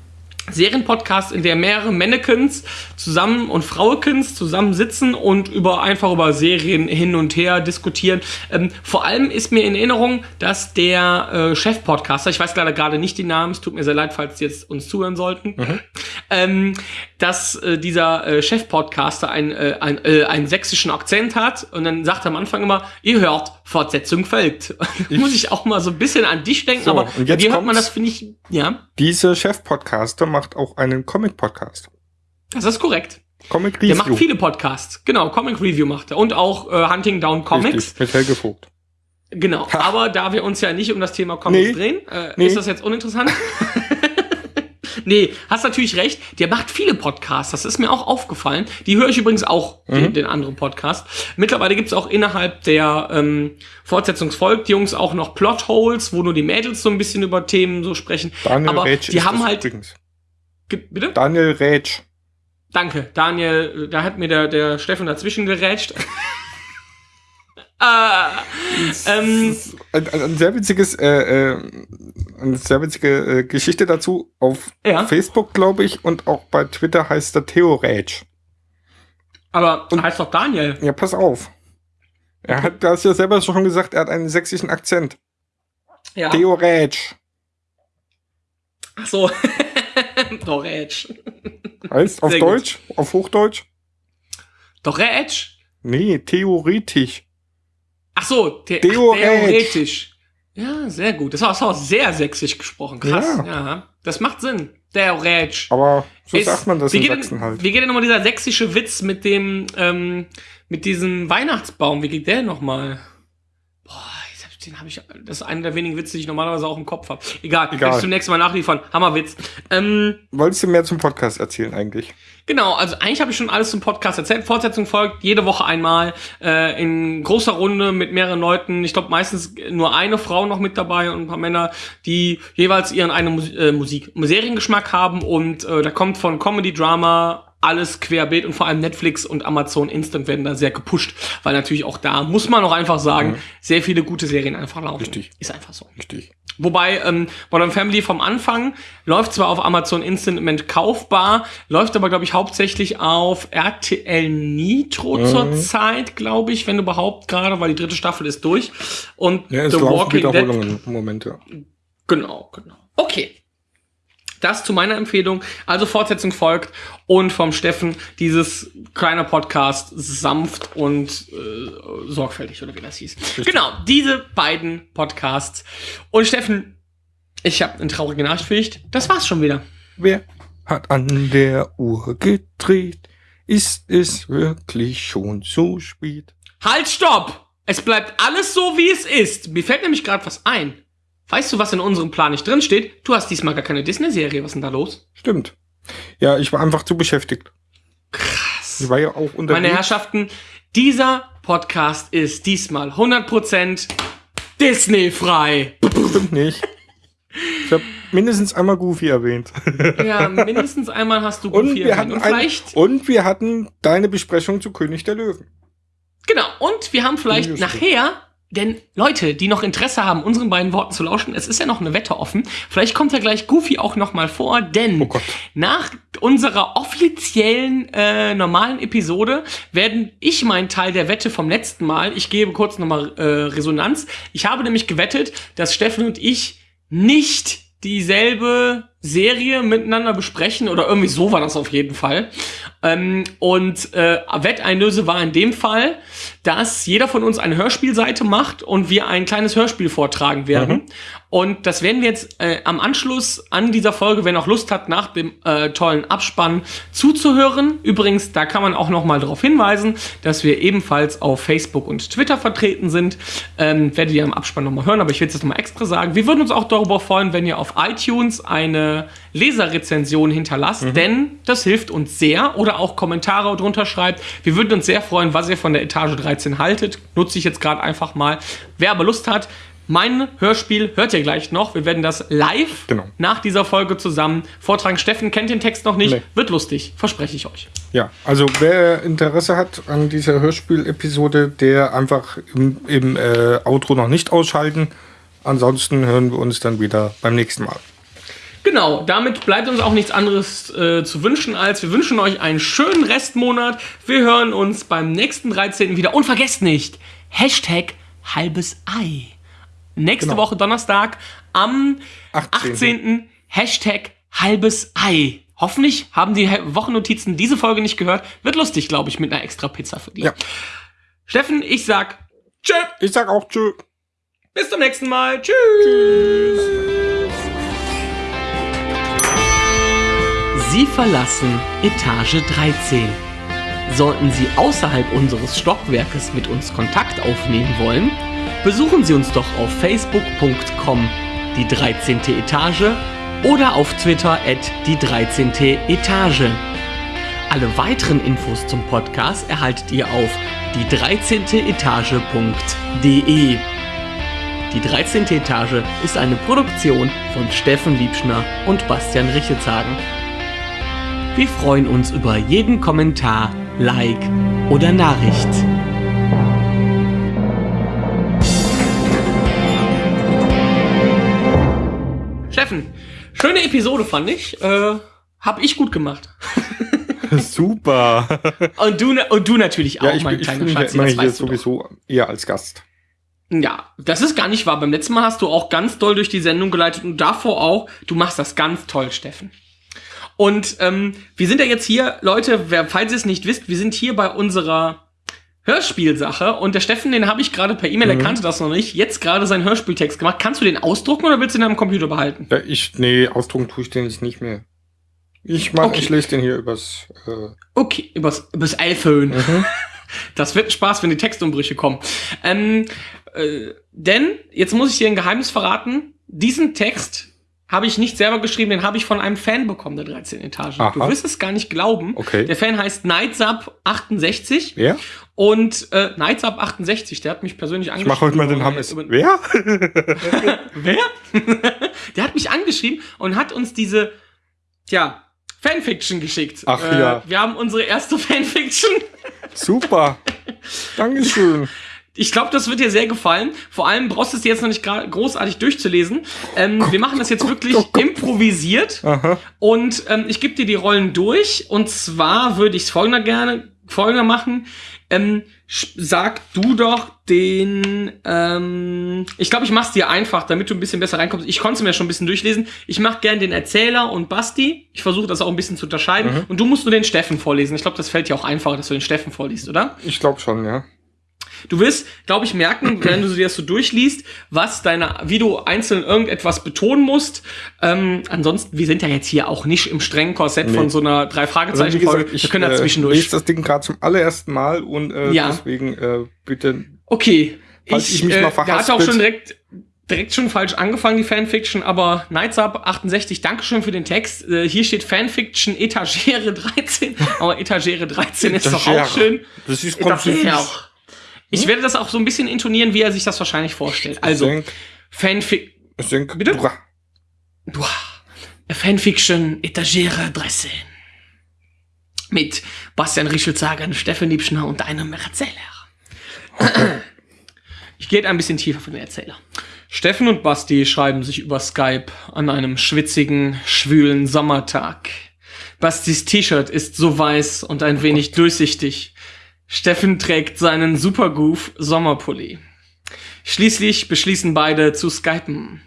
Serienpodcast, in der mehrere Mannequins zusammen und Frauekins zusammen sitzen und über einfach über Serien hin und her diskutieren. Ähm, vor allem ist mir in Erinnerung, dass der äh, Chef-Podcaster, ich weiß leider gerade nicht den Namen, es tut mir sehr leid, falls Sie jetzt uns zuhören sollten, ähm, dass äh, dieser äh, Chef-Podcaster ein, äh, ein, äh, einen sächsischen Akzent hat und dann sagt er am Anfang immer, ihr hört, Fortsetzung folgt. Muss ich auch mal so ein bisschen an dich denken, So, aber dir hört man das, finde ich, ja, Dieser Chef-Podcaster macht auch einen Comic-Podcast. das ist korrekt. Comic Der Review. macht viele Podcasts. Genau, Comic Review macht er. Und auch äh, Hunting Down Comics. Richtig, mit Helge Vogt. Genau. Ha. Aber da wir uns ja nicht um das Thema Comics Nee. drehen, äh, Nee. ist das jetzt uninteressant. nee, hast natürlich recht. Der macht viele Podcasts. Das ist mir auch aufgefallen. Die höre ich übrigens auch, Mhm. den, den anderen Podcast. Mittlerweile gibt's auch innerhalb der ähm, Fortsetzungsfolgt-Jungs auch noch Plotholes, wo nur die Mädels so ein bisschen über Themen so sprechen. Daniel Aber Rätsch die ist haben halt. übrigens. Ge- Bitte? Daniel Rätsch. Danke, Daniel. Da hat mir der, der Steffen dazwischen gerätscht. äh, ähm, Ein, ein, ein sehr witziges, äh, äh, eine sehr witzige äh, Geschichte dazu. Auf Ja. Facebook, glaube ich, und auch bei Twitter heißt er Theo Rätsch. aber heißt doch Daniel. Ja, pass auf. Er hat, du hast ja selber schon gesagt, er hat einen sächsischen Akzent. Ja. Theo Rätsch. Ach so. Doch Edge. Heißt auf Sehr gut. Deutsch? Auf Hochdeutsch? Doch Edge? Nee, theoretisch. Ach so, the Theoretisch. theoretisch. Ja, sehr gut. Das hast du auch sehr sächsisch gesprochen. Krass. Ja. Ja. Das macht Sinn. Theoretisch. Aber so Ist- sagt man das wie in geht Sachsen denn, halt. Wie geht denn nochmal dieser sächsische Witz mit dem, ähm, mit diesem Weihnachtsbaum? Wie geht der nochmal? Ich- den habe ich, das ist einer der wenigen Witze, die ich normalerweise auch im Kopf habe. Egal, Egal. kann ich zunächst mal nachliefern. Hammerwitz. Ähm, Wolltest du mehr zum Podcast erzählen eigentlich? Genau, also eigentlich habe ich schon alles zum Podcast erzählt. Fortsetzung folgt jede Woche einmal äh, in großer Runde mit mehreren Leuten. Ich glaube meistens nur eine Frau noch mit dabei und ein paar Männer, die jeweils ihren eigenen Mus äh, Musik, Seriengeschmack haben und äh, da kommt von Comedy, Drama alles querbeet und vor allem Netflix und Amazon Instant werden da sehr gepusht, weil natürlich auch da muss man auch einfach sagen, sehr viele gute Serien einfach laufen. Richtig. Ist einfach so. Richtig. Wobei ähm, Modern Family vom Anfang läuft zwar auf Amazon Instant Moment kaufbar, läuft aber, glaube ich, hauptsächlich auf RTL Nitro Mhm. zurzeit, glaube ich, wenn überhaupt gerade, weil die dritte Staffel ist durch. Und Ja, es The Walking Dead. Moment, ja. Genau, genau. Okay. Das zu meiner Empfehlung. Also Fortsetzung folgt und vom Steffen dieses kleine Podcast sanft und äh, sorgfältig oder wie das hieß. Genau, diese beiden Podcasts. Und Steffen, ich habe eine traurige Nachricht für dich. Das war's schon wieder. Wer hat an der Uhr gedreht? Ist es wirklich schon so spät? Halt, stopp! Es bleibt alles so, wie es ist. Mir fällt nämlich gerade was ein. Weißt du, was in unserem Plan nicht drin steht? Du hast diesmal gar keine Disney-Serie. Was ist denn da los? Stimmt. Ja, ich war einfach zu beschäftigt. Krass. Ich war ja auch unterwegs. Meine Herrschaften, dieser Podcast ist diesmal 100% Disney-frei. Stimmt nicht. Ich habe mindestens einmal Goofy erwähnt. Ja, mindestens einmal hast du Und Goofy wir, erwähnt. Und ein, vielleicht, und wir hatten deine Besprechung zu König der Löwen. genau, und wir haben vielleicht nachher denn Leute, die noch Interesse haben, unseren beiden Worten zu lauschen, es ist ja noch eine Wette offen. Vielleicht kommt ja gleich Goofy auch noch mal vor, denn Oh nach unserer offiziellen äh, normalen Episode werden ich meinen Teil der Wette vom letzten Mal, ich gebe kurz nochmal äh, Resonanz. Ich habe nämlich gewettet, dass Steffen und ich nicht dieselbe Serie miteinander besprechen oder irgendwie so war das auf jeden Fall. Ähm, und äh, Wetteinlöse war in dem Fall, dass jeder von uns eine Hörspielseite macht und wir ein kleines Hörspiel vortragen werden. Und das werden wir jetzt äh, am Anschluss an dieser Folge, wenn auch Lust hat, nach dem äh, tollen Abspann zuzuhören. Übrigens, da kann man auch noch mal darauf hinweisen, dass wir ebenfalls auf Facebook und Twitter vertreten sind. Ähm, werdet ihr im Abspann noch mal hören, aber ich will es jetzt noch mal extra sagen. Wir würden uns auch darüber freuen, wenn ihr auf iTunes eine Leserrezension hinterlasst, denn das hilft uns sehr. Oder auch Kommentare drunter schreibt. Wir würden uns sehr freuen, was ihr von der Etage 13 haltet. Nutze ich jetzt gerade einfach mal. Wer aber Lust hat, mein Hörspiel hört ihr gleich noch. Wir werden das live Genau. nach dieser Folge zusammen vortragen. Steffen kennt den Text noch nicht. Nee. Wird lustig, verspreche ich euch. Ja, also wer Interesse hat an dieser Hörspiel-Episode, der einfach im, im äh, Outro noch nicht ausschalten. Ansonsten hören wir uns dann wieder beim nächsten Mal. Genau, damit bleibt uns auch nichts anderes äh, zu wünschen, als wir wünschen euch einen schönen Restmonat. Wir hören uns beim nächsten 13. wieder. Und vergesst nicht, Hashtag halbes Ei. Nächste Genau. Woche Donnerstag am 18.. 18. Hashtag halbes Ei. Hoffentlich haben die He- Wochennotizen diese Folge nicht gehört. Wird lustig, glaube ich, mit einer extra Pizza für die. Ja. Steffen, ich sag Tschö. Ich sag auch Tschö. Bis zum nächsten Mal. Tschüss. Sie verlassen Etage 13. Sollten Sie außerhalb unseres Stockwerkes mit uns Kontakt aufnehmen wollen, besuchen Sie uns doch auf facebook.com die 13. Etage oder auf Twitter at die 13. Etage. Alle weiteren Infos zum Podcast erhaltet ihr auf die 13. Etage.de. Die 13. Etage ist eine Produktion von Steffen Liebschner und Bastian Richelshagen. Wir freuen uns über jeden Kommentar, Like oder Nachricht. Steffen, schöne Episode fand ich. Äh, hab ich gut gemacht. Super. Und du, und du natürlich auch, ja, ich, mein ich kleiner bin immer das hier weißt sowieso eher als Gast. Ja, das ist gar nicht wahr. Beim letzten Mal hast du auch ganz doll durch die Sendung geleitet und davor auch. Du machst das ganz toll, Steffen. Und ähm, wir sind ja jetzt hier, Leute, wer, falls ihr es nicht wisst, wir sind hier bei unserer Hörspielsache und der Steffen, den habe ich gerade per E-Mail, Mhm. er kannte das noch nicht, jetzt gerade seinen Hörspieltext gemacht. Kannst du den ausdrucken oder willst du den am Computer behalten? Ja, ich, nee, ausdrucken tue ich den jetzt nicht mehr. Ich mach, Okay. ich lese den hier übers, äh, Okay, übers, übers iPhone. Das wird Spaß, wenn die Textumbrüche kommen. Ähm, äh, denn, jetzt muss ich dir ein Geheimnis verraten. Diesen Text habe ich nicht selber geschrieben, den habe ich von einem Fan bekommen, der 13 Etage. Aha. Du wirst es gar nicht glauben. Okay. Der Fan heißt Nightsub68 wer? und äh, Nightsub68, der hat mich persönlich Ich angeschrieben. mache heute mal den Hammes. Wer? Wer? der hat mich angeschrieben und hat uns diese, ja, Fanfiction geschickt. Ach äh, ja. Wir haben unsere erste Fanfiction. Super. Dankeschön. Ich glaube, das wird dir sehr gefallen. Vor allem brauchst du es jetzt noch nicht großartig durchzulesen. Ähm, wir machen das jetzt wirklich oh improvisiert. Aha. Und ähm, ich gebe dir die Rollen durch. Und zwar würde ich es folgender gerne folgender machen. Ähm, sag du doch den. Ähm, ich glaube, ich mach's dir einfach, damit du ein bisschen besser reinkommst. Ich konnte es mir schon ein bisschen durchlesen. Ich mache gern den Erzähler und Basti. Ich versuche das auch ein bisschen zu unterscheiden. Mhm. Und du musst nur den Steffen vorlesen. Ich glaube, das fällt dir auch einfacher, dass du den Steffen vorliest, oder? Ich glaube schon, ja. Du wirst, glaube ich, merken, wenn du dir das so durchliest, was deine, wie du einzeln irgendetwas betonen musst. Ähm, ansonsten, wir sind ja jetzt hier auch nicht im strengen Korsett Nee. von so einer drei Also, Fragezeichen Folge. ich Wir können da äh, zwischendurch. lese das Ding gerade zum allerersten Mal und äh, Ja. deswegen äh, bitte. Okay. Falls ich mich mal der hat auch verhaspelt. schon direkt direkt schon falsch angefangen, die Fanfiction, aber Nightsub 68, Dankeschön für den Text. Äh, hier steht Fanfiction Etagere 13, aber Etagere 13 ist doch auch schön. Das ist Etagere. Ich werde das auch so ein bisschen intonieren, wie er sich das wahrscheinlich vorstellt. Also, Fanfic Bitte? Bra. Boah. Fanfiction Etagere 13. Mit Bastian Richelzager, Steffen Liebschner und einem Erzähler. Ich gehe ein bisschen tiefer für den Erzähler. Steffen und Basti schreiben sich über Skype an einem schwitzigen, schwülen Sommertag. Bastis T-Shirt ist so weiß und ein wenig durchsichtig. Steffen trägt seinen Supergoof Sommerpulli. Schließlich beschließen beide zu skypen.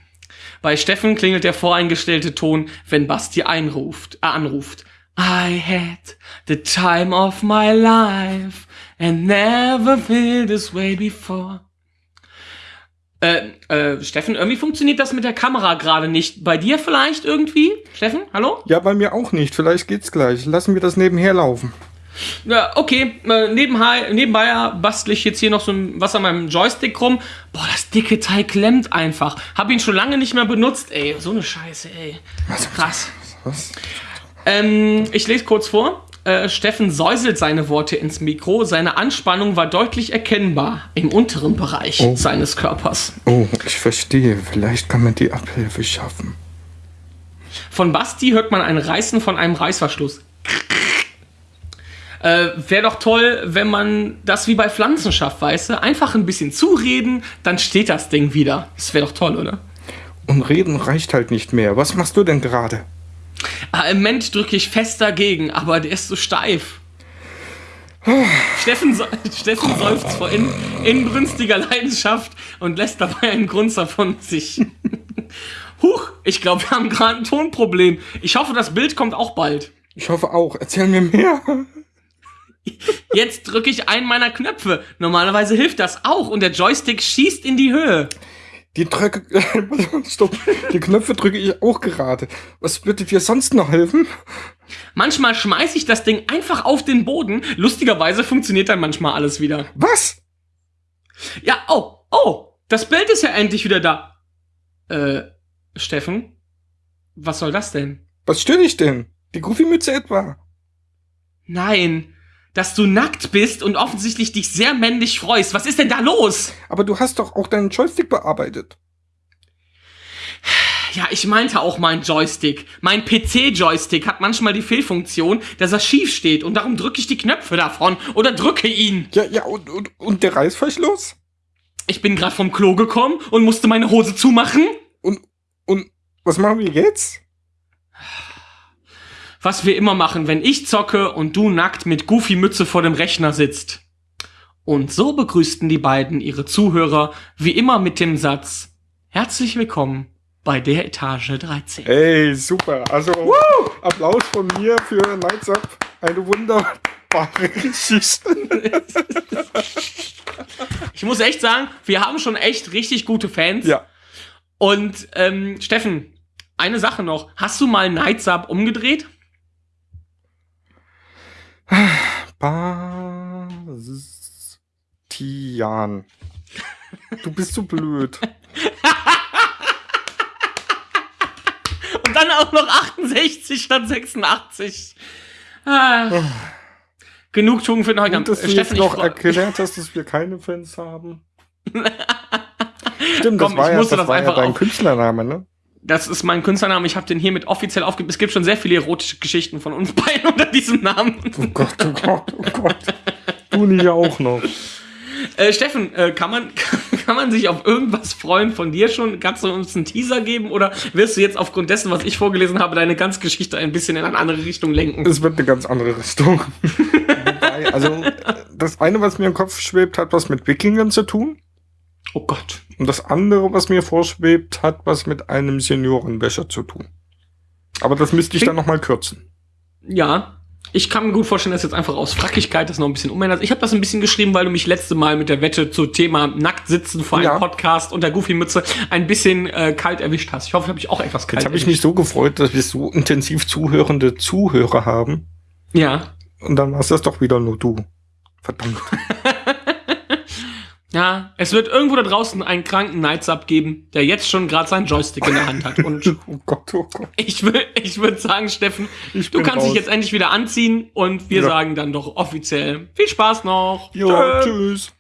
Bei Steffen klingelt der voreingestellte Ton, wenn Basti einruft, äh, anruft. I had the time of my life and never felt this way before. Äh, äh, Steffen, irgendwie funktioniert das mit der Kamera gerade nicht. Bei dir vielleicht irgendwie? Steffen, hallo? Ja, bei mir auch nicht. Vielleicht geht's gleich. Lassen wir das nebenher laufen. Ja, okay. Äh, nebenbei, nebenbei bastel ich jetzt hier noch so ein, was an meinem Joystick rum. Boah, das dicke Teil klemmt einfach. Hab ihn schon lange nicht mehr benutzt, ey. So eine Scheiße, ey. Krass. Was? Ähm, ich lese kurz vor. Äh, Steffen säuselt seine Worte ins Mikro. Seine Anspannung war deutlich erkennbar im unteren Bereich Oh. seines Körpers. Oh, ich verstehe. Vielleicht kann man die Abhilfe schaffen. Von Basti hört man ein Reißen von einem Reißverschluss. Äh, Wäre doch toll, wenn man das wie bei Pflanzen schafft, weißt du? Einfach ein bisschen zureden, dann steht das Ding wieder. Das wäre doch toll, oder? Und reden reicht halt nicht mehr. Was machst du denn gerade? Ah, Im Moment drücke ich fest dagegen, aber der ist so steif. Steffen, Steffen seufzt vor in, inbrünstiger Leidenschaft und lässt dabei einen Grunzer von sich. Huch, ich glaube, wir haben gerade ein Tonproblem. Ich hoffe, das Bild kommt auch bald. Ich hoffe auch. Erzähl mir mehr. Jetzt drücke ich einen meiner Knöpfe. Normalerweise hilft das auch und der Joystick schießt in die Höhe. Die drücke. Stopp. Die Knöpfe drücke ich auch gerade. Was würde dir sonst noch helfen? Manchmal schmeiße ich das Ding einfach auf den Boden. Lustigerweise funktioniert dann manchmal alles wieder. Was? Ja, oh, oh, das Bild ist ja endlich wieder da. Äh, Steffen? Was soll das denn? Was stört dich denn? Die Goofy-Mütze etwa? Nein, dass du nackt bist und offensichtlich dich sehr männlich freust. Was ist denn da los? Aber du hast doch auch deinen Joystick bearbeitet. Ja, ich meinte auch mein Joystick. Mein PC-Joystick hat manchmal die Fehlfunktion, dass er schief steht und darum drücke ich die Knöpfe davon oder drücke ihn. Ja, ja, und, und, und der Reißverschluss? Ich bin gerade vom Klo gekommen und musste meine Hose zumachen. Und, und was machen wir jetzt? Was wir immer machen, wenn ich zocke und du nackt mit Goofy-Mütze vor dem Rechner sitzt. Und so begrüßten die beiden ihre Zuhörer wie immer mit dem Satz Herzlich willkommen bei der Etage 13. Ey, super. Also, Applaus von mir für Nights Up. Eine wunderbare Geschichte. Ich muss echt sagen, wir haben schon echt richtig gute Fans. Ja. Und ähm, Steffen, eine Sache noch. Hast du mal Nights Up umgedreht? Bastian. Du bist so blöd. Und dann auch noch 68 statt 86. Ah. Genugtuung für heute. Und dass du Steffen, jetzt noch erklärt hast, dass wir keine Fans haben. Stimmt, Komm, das war, ich ja, das war ja dein Künstlername, ne? Das ist mein Künstlername. Ich habe den hiermit offiziell aufgegeben. Es gibt schon sehr viele erotische Geschichten von uns beiden unter diesem Namen. Oh Gott, oh Gott, oh Gott. Du nie auch noch. Äh, Steffen, äh, kann man kann man sich auf irgendwas freuen von dir schon? Kannst du uns einen Teaser geben oder wirst du jetzt aufgrund dessen, was ich vorgelesen habe, deine ganze Geschichte ein bisschen in eine andere Richtung lenken? Es wird eine ganz andere Richtung. Also, das eine, was mir im Kopf schwebt, hat was mit Wikingern zu tun. Oh Gott. Und das andere, was mir vorschwebt, hat was mit einem Seniorenwäscher zu tun. Aber das müsste ich dann noch mal kürzen. Ja. Ich kann mir gut vorstellen, dass jetzt einfach aus Frackigkeit das noch ein bisschen umändert. Ich habe das ein bisschen geschrieben, weil du mich letzte Mal mit der Wette zu Thema nackt sitzen vor einem Ja. Podcast und der Goofy-Mütze ein bisschen äh, kalt erwischt hast. Ich hoffe, ich habe ich auch etwas kalt Jetzt habe ich mich so gefreut, dass wir so intensiv zuhörende Zuhörer haben. Ja. Und dann warst das doch wieder nur du. Verdammt. Ja, es wird irgendwo da draußen einen kranken Nights abgeben, der jetzt schon gerade seinen Joystick in der Hand hat. Und Oh Gott, oh Gott. ich würde ich würd sagen, Steffen, Ich du kannst dich raus. jetzt endlich wieder anziehen und wir Ja. sagen dann doch offiziell viel Spaß noch. Jo, tschüss.